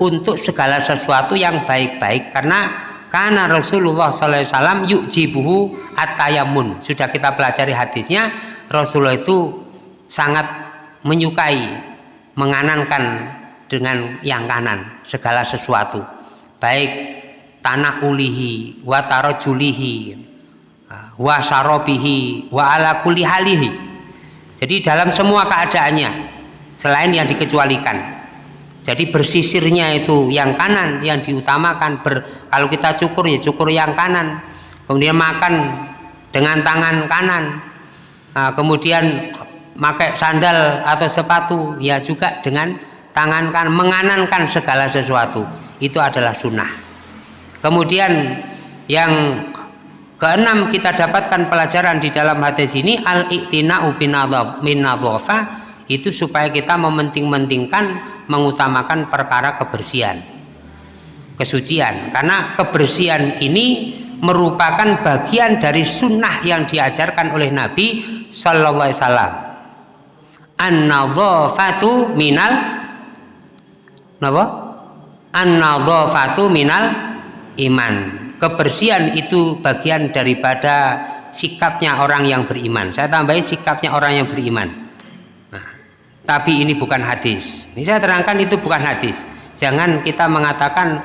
S1: untuk segala sesuatu yang baik-baik karena karena Rasulullah SAW yuk jibuhu atayamun sudah kita pelajari hadisnya Rasulullah itu sangat menyukai menganankan dengan yang kanan segala sesuatu. Baik tanah ulihi wa tarojulihi wa sarobihi wa ala kulihalihi jadi dalam semua keadaannya selain yang dikecualikan. Jadi bersisirnya itu yang kanan yang diutamakan ber, kalau kita cukur ya cukur yang kanan. Kemudian makan dengan tangan kanan. Nah, kemudian pakai sandal atau sepatu ya juga dengan tangan kanan menganankan segala sesuatu. Itu adalah sunnah. Kemudian yang keenam kita dapatkan pelajaran di dalam hadis ini al-i'tina'u bin itu supaya kita mementing-mentingkan mengutamakan perkara kebersihan kesucian. Karena kebersihan ini merupakan bagian dari sunnah yang diajarkan oleh Nabi Sallallahu Alaihi Wasallam an-nadhafatu minal napa? An-nadhafatu minal iman. Kebersihan itu bagian daripada sikapnya orang yang beriman. Saya tambahi sikapnya orang yang beriman. Tapi ini bukan hadis. Ini saya terangkan itu bukan hadis. Jangan kita mengatakan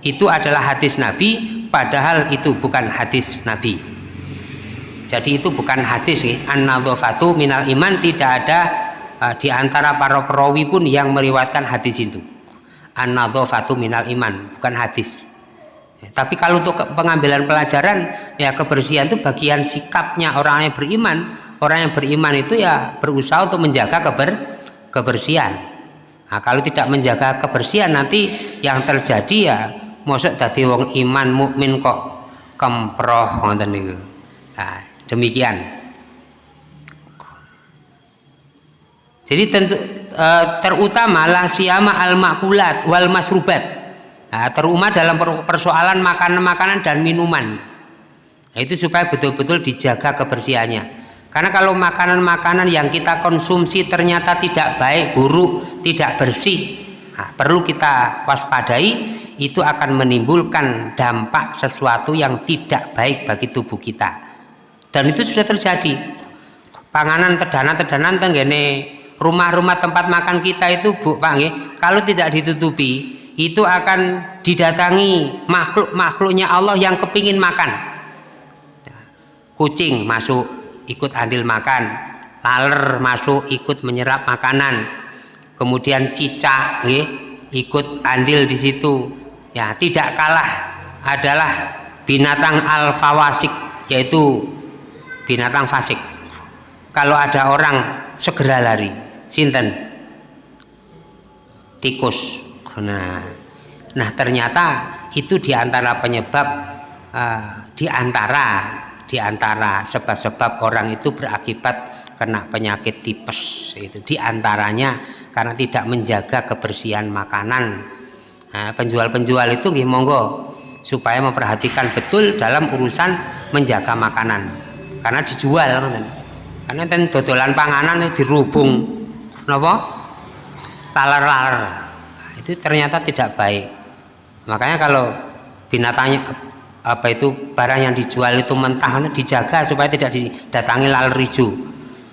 S1: itu adalah hadis Nabi padahal itu bukan hadis Nabi. Jadi itu bukan hadis an-nadhafatu minal iman tidak ada uh, di antara para perawi pun yang meriwayatkan hadis itu. An-nadhafatu minal iman bukan hadis. Ya, tapi kalau untuk pengambilan pelajaran ya kebersihan itu bagian sikapnya orang yang beriman. Orang yang beriman itu ya berusaha untuk menjaga keber kebersihan. Nah, kalau tidak menjaga kebersihan nanti yang terjadi ya mosok tadi wong iman mukmin kok kemproh ngoten niku. Nah, demikian jadi tentu e, terutama siama al makulat wal masrubat nah, terutama dalam persoalan makanan-makanan dan minuman nah, itu supaya betul-betul dijaga kebersihannya karena kalau makanan-makanan yang kita konsumsi ternyata tidak baik, buruk, tidak bersih, nah, perlu kita waspadai, itu akan menimbulkan dampak sesuatu yang tidak baik bagi tubuh kita. Dan itu sudah terjadi. Panganan tedanan-tedanan tenggene rumah-rumah tempat makan kita itu Bu Pak kalau tidak ditutupi, itu akan didatangi makhluk-makhluknya Allah yang kepingin makan. Kucing masuk ikut andil makan. Laler masuk ikut menyerap makanan. Kemudian cicak eh, ikut andil di situ. Ya tidak kalah adalah binatang al fawasik yaitu binatang fasik. Kalau ada orang segera lari sinten? Tikus. Nah nah ternyata itu di antara penyebab uh, di antara di antara sebab-sebab orang itu berakibat kena penyakit tipes itu. Di antaranya karena tidak menjaga kebersihan makanan. Nah, penjual-penjual itu gih monggo supaya memperhatikan betul dalam urusan menjaga makanan. Karena dijual karena ten dodolan panganan itu dirubung nopo laler-laler. Itu ternyata tidak baik. Makanya kalau binatangnya apa itu barang yang dijual itu mentah dijaga supaya tidak didatangi laler rijo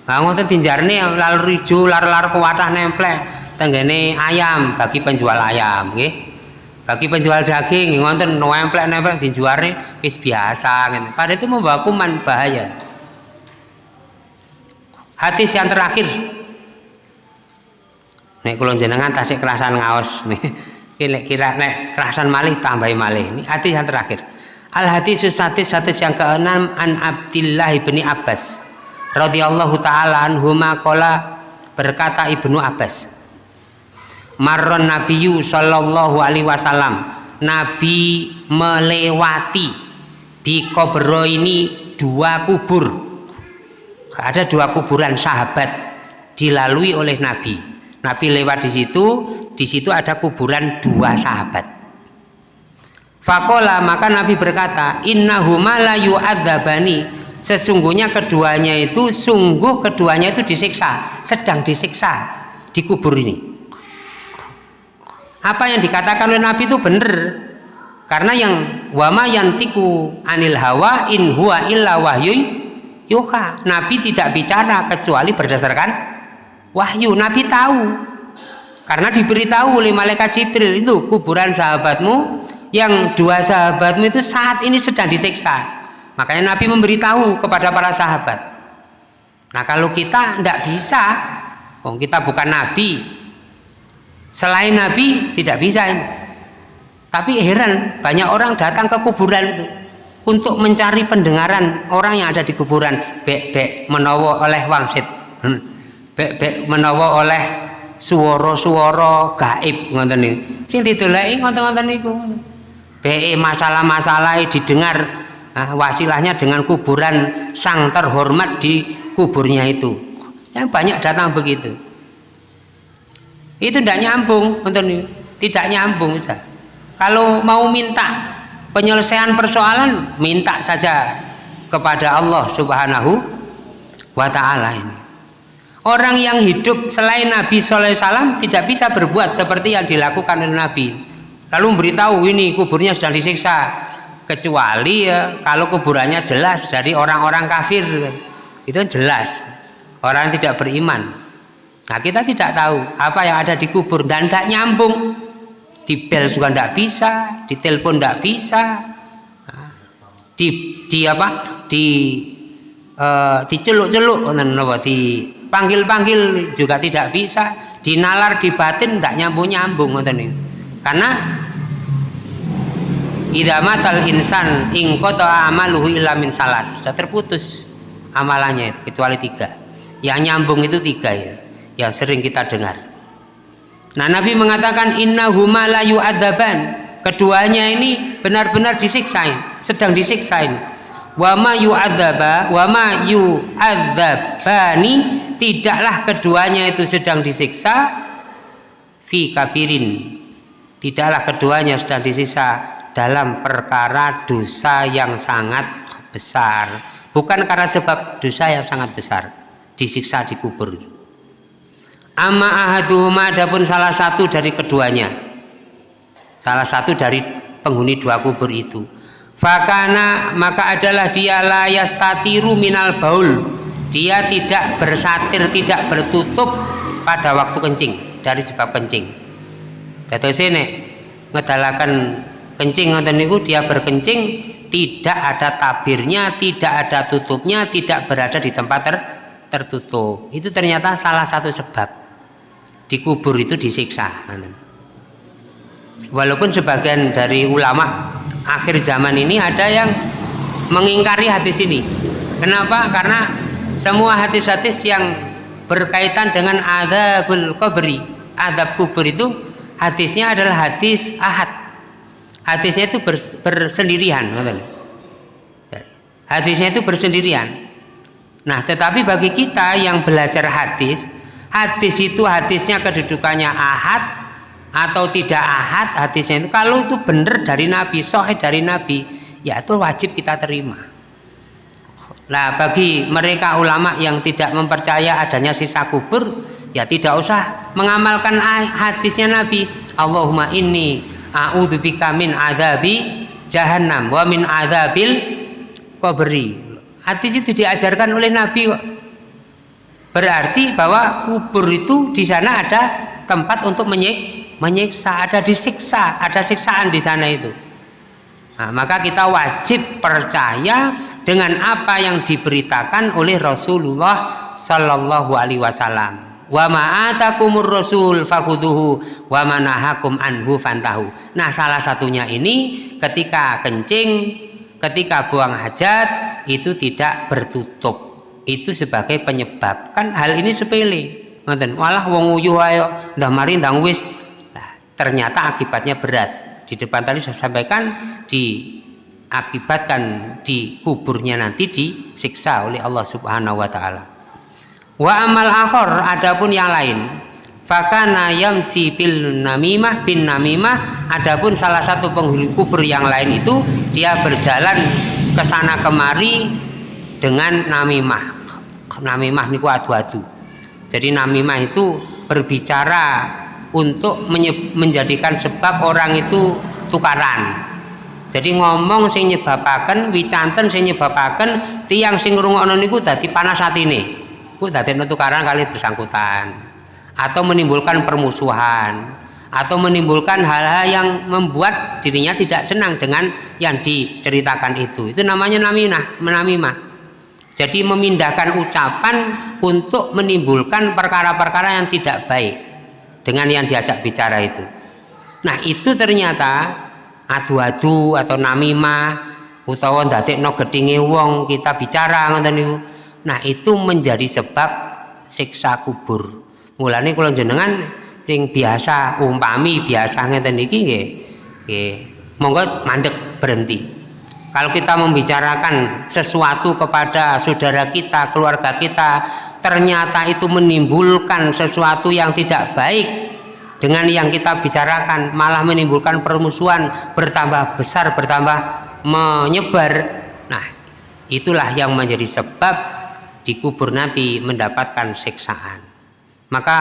S1: nah ngoten dinjarne laler rijo lar-lar kuwatah nemplek tenggene ayam bagi penjual ayam bagi penjual daging ngonten nempel nempel dijualnya wis biasa gitu. pada itu membawa kuman bahaya. Hadis yang terakhir nek kulon jenengan tasik kerasan ngaos. Nih kira nek kerasan malih tambahi malih. Ini hadis yang terakhir. Al hadis hadis hadis yang keenam an Abdillah ibni Abbas radhiyallahu taala anhuma kola berkata ibnu Abbas marron nabiyu sallallahu alaihi wasallam nabi melewati di kobro ini dua kubur. Ada dua kuburan sahabat dilalui oleh nabi nabi lewat di situ di situ ada kuburan dua sahabat. Fakola maka nabi berkata innahuma la yu'adzabani. Sesungguhnya keduanya itu sungguh keduanya itu disiksa sedang disiksa di kubur ini. Apa yang dikatakan oleh Nabi itu benar. Karena yang wama yantiku anil hawa in huwa illa wahyu yuha. Nabi tidak bicara kecuali berdasarkan wahyu Nabi tahu. Karena diberitahu oleh malaikat Jibril itu kuburan sahabatmu yang dua sahabatmu itu saat ini sedang disiksa. Makanya Nabi memberitahu kepada para sahabat. Nah kalau kita tidak bisa oh, kita bukan Nabi. Selain Nabi tidak bisa tapi heran banyak orang datang ke kuburan itu untuk mencari pendengaran orang yang ada di kuburan. Bek bek menawa oleh wangsit hmm. bek bek menawa oleh suara-suara gaib ngoten niku. Sing didoleki ngoten-ngoten niku. Bek masalah-masalah didengar nah, wasilahnya dengan kuburan sang terhormat di kuburnya itu. Yang banyak datang begitu. Itu tidak nyambung untuk tidak nyambung saja kalau mau minta penyelesaian persoalan minta saja kepada Allah subhanahu wa ta'ala ini orang yang hidup selain Nabi SAW tidak bisa berbuat seperti yang dilakukan oleh Nabi. Lalu memberitahu ini kuburnya sedang disiksa. Kecuali ya kalau kuburannya jelas dari orang-orang kafir. Itu jelas. Orang yang tidak beriman. Nah kita tidak tahu apa yang ada di kubur. Dan tidak nyambung. Di bel juga tidak bisa, di telepon tidak bisa, nah, di di apa? Di uh, diceluk-celuk, dipanggil-panggil juga tidak bisa, dinalar di batin tidak nyambung-nyambung, karena idamatal insan ingkoto amaluhu ilamin salas. Sudah terputus amalannya itu kecuali tiga. Yang nyambung itu tiga ya yang sering kita dengar. Nah, Nabi mengatakan inna huma la yu'adzaban. Keduanya ini benar-benar disiksa, sedang disiksa ini. Wa ma yu'adzaba wa ma yu'adzabani tidaklah keduanya itu sedang disiksa fi kabirin. Tidaklah keduanya sedang disiksa dalam perkara dosa yang sangat besar. Bukan karena sebab dosa yang sangat besar disiksa di kubur amma ahaduhuma adapun salah satu dari keduanya salah satu dari penghuni dua kubur itu fakana maka adalah dia layas tatiru minal baul. Dia tidak bersatir tidak bertutup pada waktu kencing dari sebab kencing. Kata sini ngedalakan kencing ngoten niku dia berkencing tidak ada tabirnya tidak ada tutupnya tidak berada di tempat ter tertutup. Itu ternyata salah satu sebab. Dikubur itu disiksa walaupun sebagian dari ulama akhir zaman ini ada yang mengingkari hadis ini. Kenapa? karena semua hadis-hadis yang berkaitan dengan adabul kubri adab kubur itu hadisnya adalah hadis ahad. Hadisnya itu bersendirian hadisnya itu bersendirian. Nah tetapi bagi kita yang belajar hadis hadis itu hadisnya kedudukannya ahad atau tidak ahad hadisnya itu. Kalau itu benar dari Nabi sohih dari Nabi ya itu wajib kita terima. Nah bagi mereka ulama yang tidak mempercaya adanya sisa kubur ya tidak usah mengamalkan hadisnya Nabi. Allahumma inni a'udzubika min adabi jahannam wa min adabil kubri hadis itu diajarkan oleh Nabi. Berarti bahwa kubur itu di sana ada tempat untuk menyik menyiksa ada disiksa ada siksaan di sana itu. Nah, maka kita wajib percaya dengan apa yang diberitakan oleh Rasulullah Sallallahu Alaihi Wasallam. Wa ma'atakumur rasul fakuduhu wa manahakum anhu fantahu. Nah salah satunya ini ketika kencing ketika buang hajat itu tidak bertutup. Itu sebagai penyebab. Kan hal ini sepele. Ngoten walah wong uyuh ayo ndah mari ndang wis ternyata akibatnya berat. Di depan tadi saya sampaikan diakibatkan di kuburnya nanti disiksa oleh Allah Subhanahu wa taala. Wa amal akhor adapun yang lain. Fakana yamsi bil namimah bin namimah adapun salah satu penghuni kubur yang lain itu dia berjalan ke sana kemari dengan namimah. Namimah niku adu-adu. Jadi namimah itu berbicara untuk menjadikan sebab orang itu tukaran. Jadi ngomong sing nyebabaken wicanten sing nyebabaken tiang sing ngrungokno niku dadi panas atine. Ku dadi tukaran kali bersangkutan. Atau menimbulkan permusuhan. Atau menimbulkan hal-hal yang membuat dirinya tidak senang dengan yang diceritakan itu. Itu namanya naminah menamimah jadi memindahkan ucapan untuk menimbulkan perkara-perkara yang tidak baik dengan yang diajak bicara itu. Nah itu ternyata adu-adu atau namimah utawa no gedinge wong kita bicara ngoten nah itu menjadi sebab siksa kubur. Mulane kalau jenengan yang biasa umpami biasa ngeten iki nggih monggo mandek berhenti kalau kita membicarakan sesuatu kepada saudara kita keluarga kita ternyata itu menimbulkan sesuatu yang tidak baik dengan yang kita bicarakan malah menimbulkan permusuhan bertambah besar bertambah menyebar. Nah itulah yang menjadi sebab dikubur nanti mendapatkan siksaan. Maka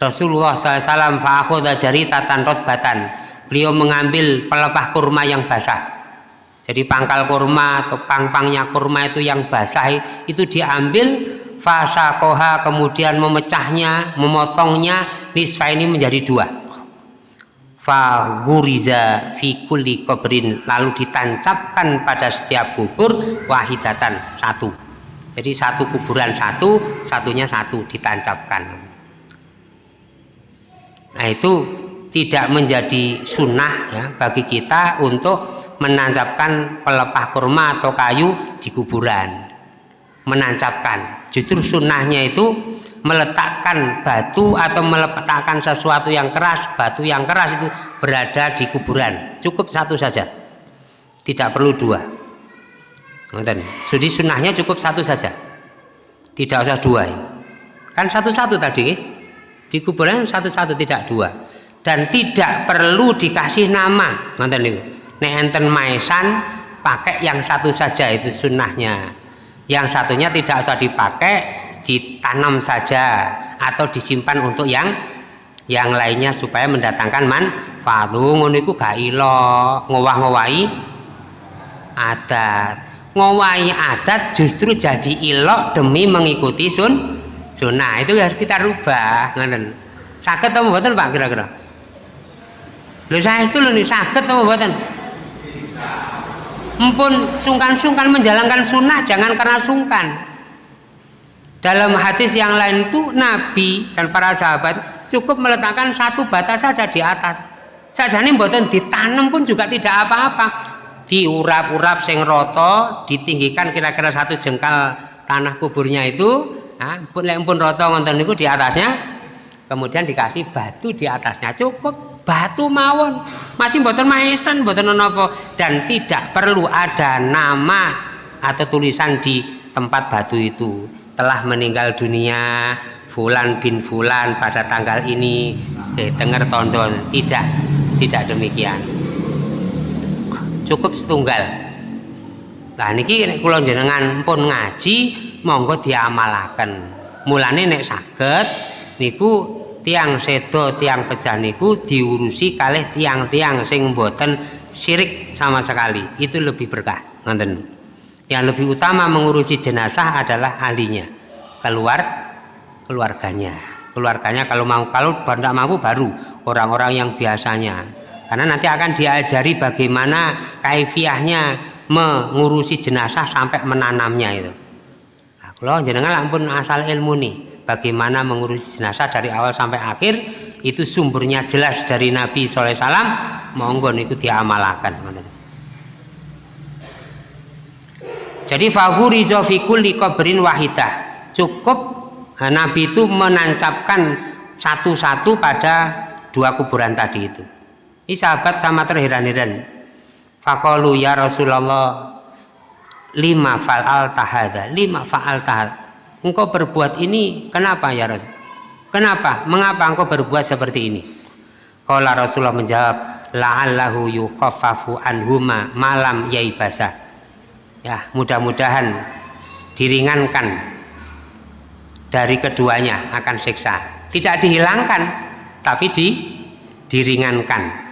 S1: Rasulullah SAW fa'akhoda tatan rotbatan beliau mengambil pelepah kurma yang basah jadi pangkal kurma atau pang-pangnya kurma itu yang basah itu diambil fasa koha kemudian memecahnya memotongnya nisfa ini menjadi dua. Faguriza fi kulli kubrin lalu ditancapkan pada setiap kubur wahidatan satu. Jadi satu kuburan satu satunya satu ditancapkan. Nah itu tidak menjadi sunnah ya bagi kita untuk menancapkan pelepah kurma atau kayu di kuburan menancapkan justru sunnahnya itu meletakkan batu atau meletakkan sesuatu yang keras batu yang keras itu berada di kuburan cukup satu saja tidak perlu dua. Jadi sunnahnya cukup satu saja. Tidak usah dua. Kan satu-satu tadi. Di kuburan satu-satu tidak dua. Dan tidak perlu dikasih nama. Niku. Nek enten maesan pakai yang satu saja itu sunnahnya. Yang satunya tidak usah dipakai, ditanam saja atau disimpan untuk yang yang lainnya supaya mendatangkan manfaat. Ngono iku gak ilo, ngowah-ngowahi adat. Ngowahi adat justru jadi ilok demi mengikuti sun sunnah. Itu harus kita rubah ngoten. Sakit atau mboten Pak kira-kira? Lho saya itu lho sakit atau mboten empun sungkan-sungkan menjalankan sunnah jangan karena sungkan. Dalam hadis yang lain itu Nabi dan para sahabat cukup meletakkan satu batas saja di atas. Saja ini mboten ditanam pun juga tidak apa-apa. Diurap-urap sing roto ditinggikan kira-kira satu jengkal tanah kuburnya itu. Nah, pun roto ngonten itu di atasnya. Kemudian dikasih batu di atasnya. Cukup batu mawon. Masih boten maesan boten nopo dan tidak perlu ada nama atau tulisan di tempat batu itu. Telah meninggal dunia Fulan bin Fulan pada tanggal ini. Eh, dengar tondon tidak tidak demikian. Cukup setunggal. Nah niki nek kula jenengan pun ngaji monggo diamalaken. Mulane nek saged niku tiang sedo tiang pecah niku diurusi kalih tiang-tiang sing mboten syirik sama sekali. Itu lebih berkah ngonten yang lebih utama mengurusi jenazah adalah ahlinya keluar keluarganya. Keluarganya kalau mau kalau tidak mampu baru orang-orang yang biasanya. Karena nanti akan diajari bagaimana kaifiahnya mengurusi jenazah sampai menanamnya itu. Nah, kalau jenengan ampun asal ilmu nih bagaimana mengurusi jenazah dari awal sampai akhir itu sumbernya jelas dari Nabi SAW monggo itu diamalkan jadi fahurizo fi kulli qabrin wahidah. Cukup eh, Nabi itu menancapkan satu-satu pada dua kuburan tadi itu. Ini sahabat sama terheran-heran. Fakolu ya Rasulullah lima fa'al tahada lima fa'al tahada engkau berbuat ini kenapa ya Rasul? Kenapa? Mengapa engkau berbuat seperti ini? Kala Rasulullah menjawab la'allahu yukhaffafu anhuma malam yaibasa. Ya mudah-mudahan diringankan dari keduanya akan siksa. Tidak dihilangkan tapi di diringankan.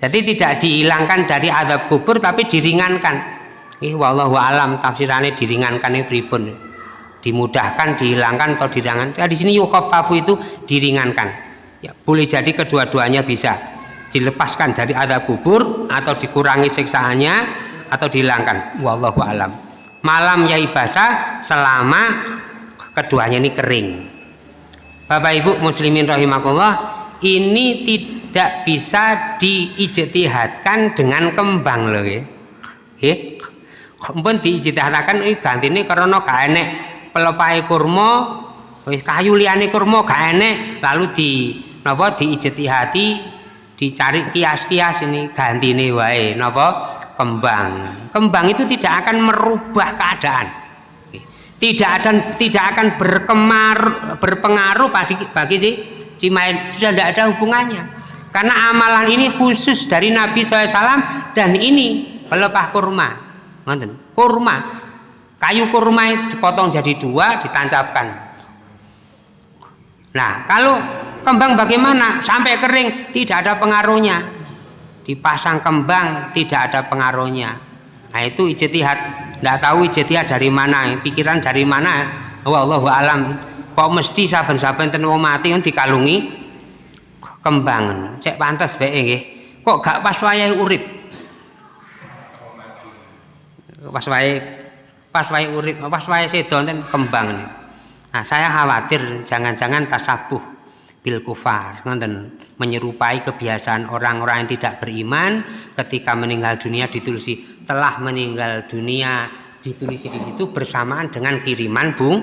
S1: Jadi tidak dihilangkan dari adab kubur tapi diringankan. Ih wallahu alam tafsirannya diringankan ini pripun dimudahkan dihilangkan atau diringankan ya, di sini yukhaffafu itu diringankan. Ya boleh jadi kedua-duanya bisa. Dilepaskan dari adab kubur atau dikurangi siksaannya atau dihilangkan. Wallahu alam. Malam yai basah selama keduanya ini kering. Bapak Ibu muslimin rahimakumullah ini tidak bisa diijtihadkan dengan kembang loh ya. Eh pun diijtihadkan ini ganti ini karena gak pelepai kurma kayu liane kurma gak enek lalu di napa diijtihati dicari kias-kias ini ganti ini wae napa kembang. Kembang itu tidak akan merubah keadaan. Tidak akan tidak akan berkemar berpengaruh bagi bagi si si main sudah tidak ada hubungannya. Karena amalan ini khusus dari Nabi SAW dan ini pelepah kurma. Kurma kayu kurma itu dipotong jadi dua ditancapkan. Nah kalau kembang bagaimana? Sampai kering tidak ada pengaruhnya. Dipasang kembang tidak ada pengaruhnya. Nah itu ijtihad. Tidak tahu ijtihad dari mana pikiran dari mana. Wallahu alam. Kok mesti saben-saben ten mati yang dikalungi kembang. Cek pantas bae nggih. Kok gak pas wayahe urip? Pas wayahe pas wayahe urip pas wayahe sedo kembang nah saya khawatir jangan-jangan tasabuh bil kufar nonton menyerupai kebiasaan orang-orang yang tidak beriman ketika meninggal dunia ditulisi telah meninggal dunia ditulisi di situ bersamaan dengan kiriman bung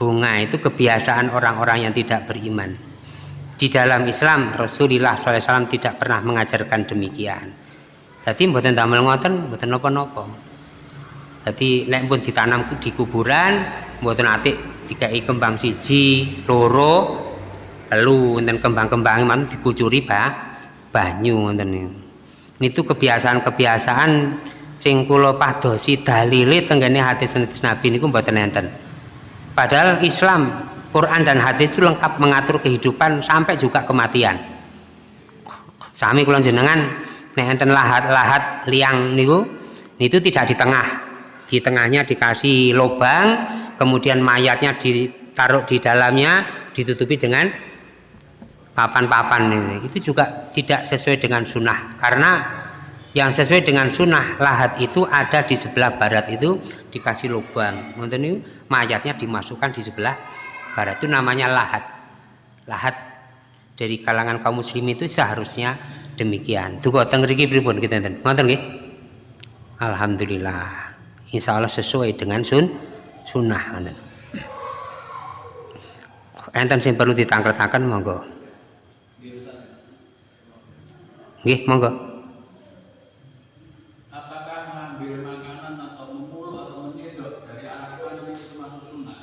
S1: bunga. Itu kebiasaan orang-orang yang tidak beriman. Di dalam Islam Rasulullah SAW tidak pernah mengajarkan demikian. Jadi buatan damel ngoten buatan nopo-nopo jadi lek pun ditanam di kuburan buatan atik dikai kembang siji loro telu dan kembang-kembang mana dikucuri bah banyu ini itu kebiasaan-kebiasaan sing kula padosi dalile tenggene hadis Nabi niku mboten enten. Padahal Islam Quran dan hadis itu lengkap mengatur kehidupan sampai juga kematian. Sami kula jenengan nek enten lahat-lahat liang niku itu tidak di tengah di tengahnya dikasih lubang kemudian mayatnya ditaruh di dalamnya ditutupi dengan papan-papan ini. Itu juga tidak sesuai dengan sunnah karena yang sesuai dengan sunnah lahat itu ada di sebelah barat itu dikasih lubang. Untuk ini mayatnya dimasukkan di sebelah barat. Itu namanya lahat. Lahat dari kalangan kaum muslim itu seharusnya demikian. Tunggu tengriki pripun kita nonton Alhamdulillah Insya Allah sesuai dengan sun sunnah enten sing perlu ditangklet-tangklet monggo Nggih, monggo. Apakah mengambil makanan atau memuluh atau menyedot dari anak kandung itu termasuk sunnah?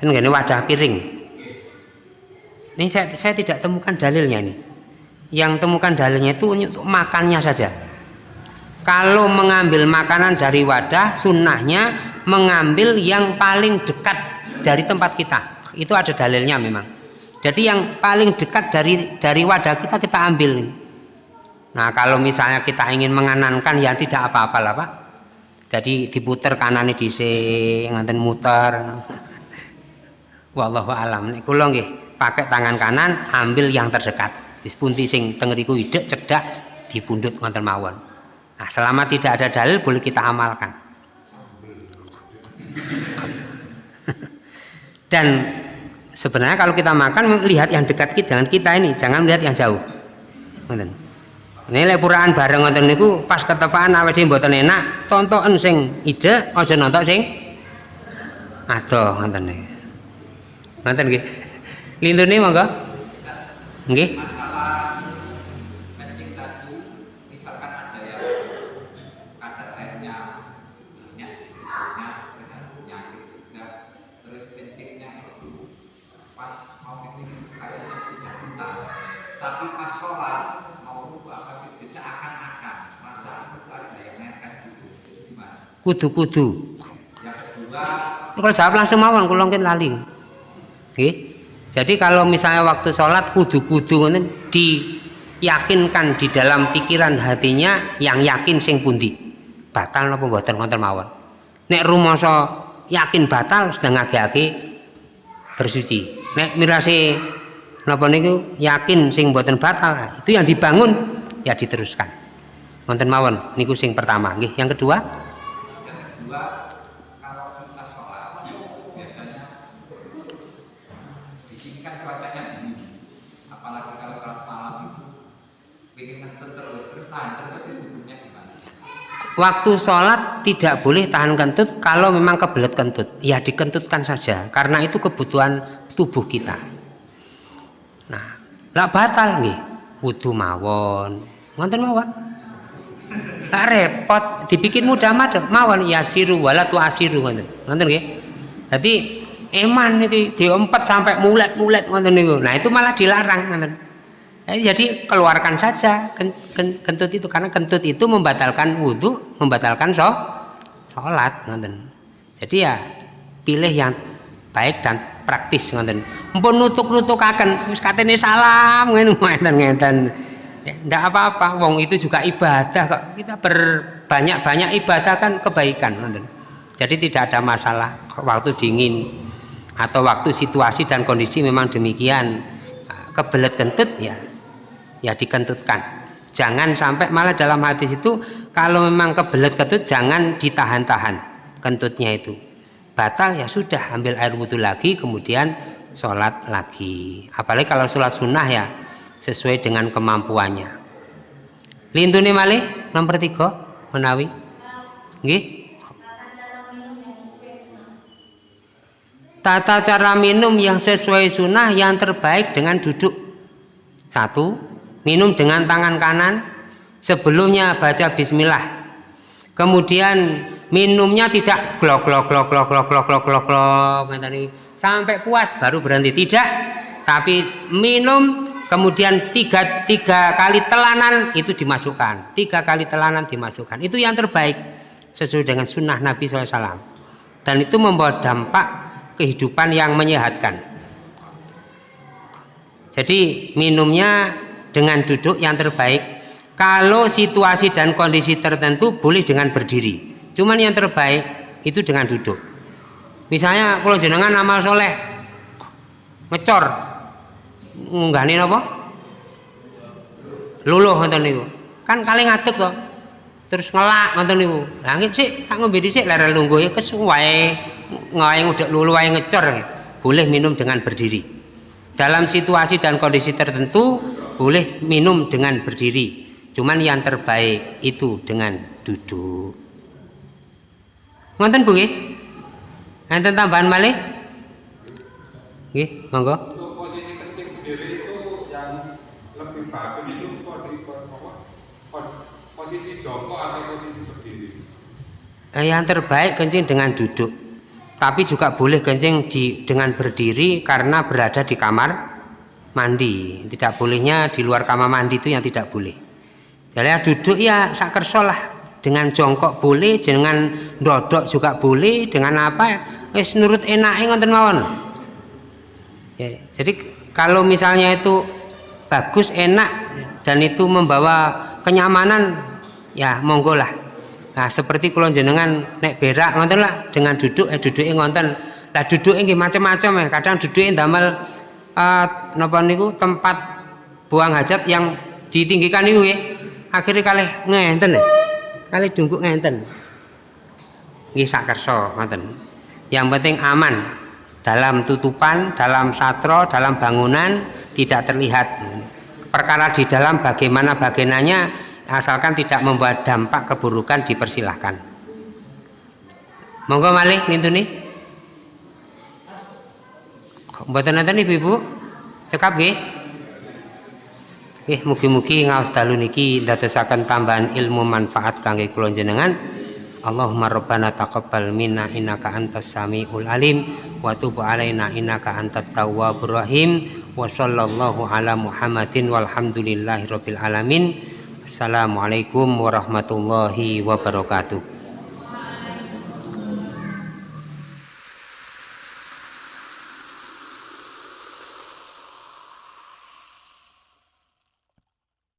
S1: Dan ini wadah piring. Ini saya, saya tidak temukan dalilnya ini. Yang temukan dalilnya itu untuk makannya saja. Kalau mengambil makanan dari wadah, sunnahnya mengambil yang paling dekat dari tempat kita. Itu ada dalilnya memang. Jadi yang paling dekat dari dari wadah kita kita ambil nah kalau misalnya kita ingin menganankan ya tidak apa-apa lah pak. Jadi diputer kanan di nganten muter. Wallahu alam. Nggih pakai tangan kanan ambil yang terdekat. Dispunti sing ide cedak dipundut ngonten mawon nah selama tidak ada dalil boleh kita amalkan. Dan sebenarnya kalau kita makan lihat yang dekat kita dengan kita ini. Jangan melihat yang jauh. Ini lepuraan bareng ngonten niku pas ketepaan awake dhewe mboten enak tontonan sing ide aja nonton sing adoh ngonten niku. Ngonten nggih? Lindune monggo. Nggih kudu-kudu. Kalau jawab langsung mawon kula mungkin lali. Nggih. Jadi kalau misalnya waktu sholat kudu-kudu diyakinkan di dalam pikiran hatinya yang yakin sing pundi. Batal napa mboten ngonten mawon. Nek rumasa yakin batal sedang ngage-age bersuci. Nek mirase napa niku yakin sing mboten batal itu yang dibangun ya diteruskan. Wonten mawon niku sing pertama. Nggih yang kedua kalau kita sholat biasanya di sini kan cuacanya dingin apalagi kalau sholat malam itu bikin kentut terus terus tahan kentut itu hukumnya gimana waktu sholat tidak boleh tahan kentut kalau memang kebelet kentut. Ya dikentutkan saja karena itu kebutuhan tubuh kita. Nah lah batal nih wudhu mawon. Ngonten mawon? Tak repot. Dibikin mudah mah mawon yasiru wala tu asiru ngoten ngoten nggih? Dadi eman itu diempat sampai mulet-mulet ngoten niku. Nah itu malah dilarang ngoten jadi keluarkan saja kentut itu. Karena kentut itu membatalkan wudhu membatalkan so sholat ngoten. Jadi ya pilih yang baik dan praktis ngoten. Mpun nutuk-nutukaken wis katene salam ngoten ngeten tidak apa-apa wong itu juga ibadah kok. Kita berbanyak-banyak ibadah kan kebaikan jadi tidak ada masalah waktu dingin atau waktu situasi dan kondisi memang demikian. Kebelet kentut ya ya dikentutkan. Jangan sampai malah dalam hati itu kalau memang kebelet kentut jangan ditahan-tahan kentutnya itu. Batal ya sudah ambil air wudhu lagi kemudian sholat lagi. Apalagi kalau sholat sunnah ya sesuai dengan kemampuannya. Lintune malih nomor tiga menawi nggih. Tata cara minum yang sesuai sunnah yang terbaik dengan duduk. Satu minum dengan tangan kanan. Sebelumnya baca bismillah. Kemudian minumnya tidak glok glok glok glok glok glok glok glok glok sampai puas baru berhenti. Tidak. Tapi minum kemudian tiga, tiga kali telanan itu dimasukkan. Tiga kali telanan dimasukkan. Itu yang terbaik. Sesuai dengan sunnah Nabi SAW dan itu membawa dampak kehidupan yang menyehatkan. Jadi minumnya dengan duduk yang terbaik. Kalau situasi dan kondisi tertentu boleh dengan berdiri. Cuman yang terbaik itu dengan duduk. Misalnya kalau jenengan amal soleh ngecor ngunggahne napa luluh ngoten niku. Kan kali ngadeg kok terus ngelak ngoten niku. Langit sih tak ngombe dhisik lara lungguh ya kesuwae ngawe ngudek lulu wae ngecor. Boleh minum dengan berdiri. Dalam situasi dan kondisi tertentu boleh minum dengan berdiri. Cuman yang terbaik itu dengan duduk. Ngonten Bu nggih? Enten tambahan malih? Nggih monggo. Eh, yang terbaik kencing dengan duduk. Tapi juga boleh kencing di, dengan berdiri karena berada di kamar mandi. Tidak bolehnya di luar kamar mandi itu yang tidak boleh. Jadi duduk ya sakersolah dengan jongkok boleh dengan dodok juga boleh dengan apa wis nurut enak ngonten mawon. Ya, jadi kalau misalnya itu bagus enak dan itu membawa kenyamanan ya monggo lah. Nah, seperti kalau jenengan naik berak ngonten lah dengan duduk eh duduknya ngonten lah duduk ini macam-macam ya. Kadang duduk ini damel uh, napa niku tempat buang hajat yang ditinggikan itu ya. Akhirnya kali ngenten ya. Kali dungkuk ngenten. Nggih sakerso ngoten. Yang penting aman. Dalam tutupan dalam satro dalam bangunan tidak terlihat. Perkara di dalam bagaimana bagiannya asalkan tidak membuat dampak keburukan dipersilahkan. Monggo malih ngintuni mboten nonton ibu-ibu cekap nggih? Nggih mugi-mugi ngaos dalu niki ndadosaken tambahan ilmu manfaat kangge kula jenengan Allahumma rabbana taqabbal minna innaka antas samiul alim wa tub alaina innaka antat tawwabur rahim. Wa sallallahu ala muhammadin walhamdulillahi rabbil alamin. Assalamualaikum warahmatullahi wabarakatuh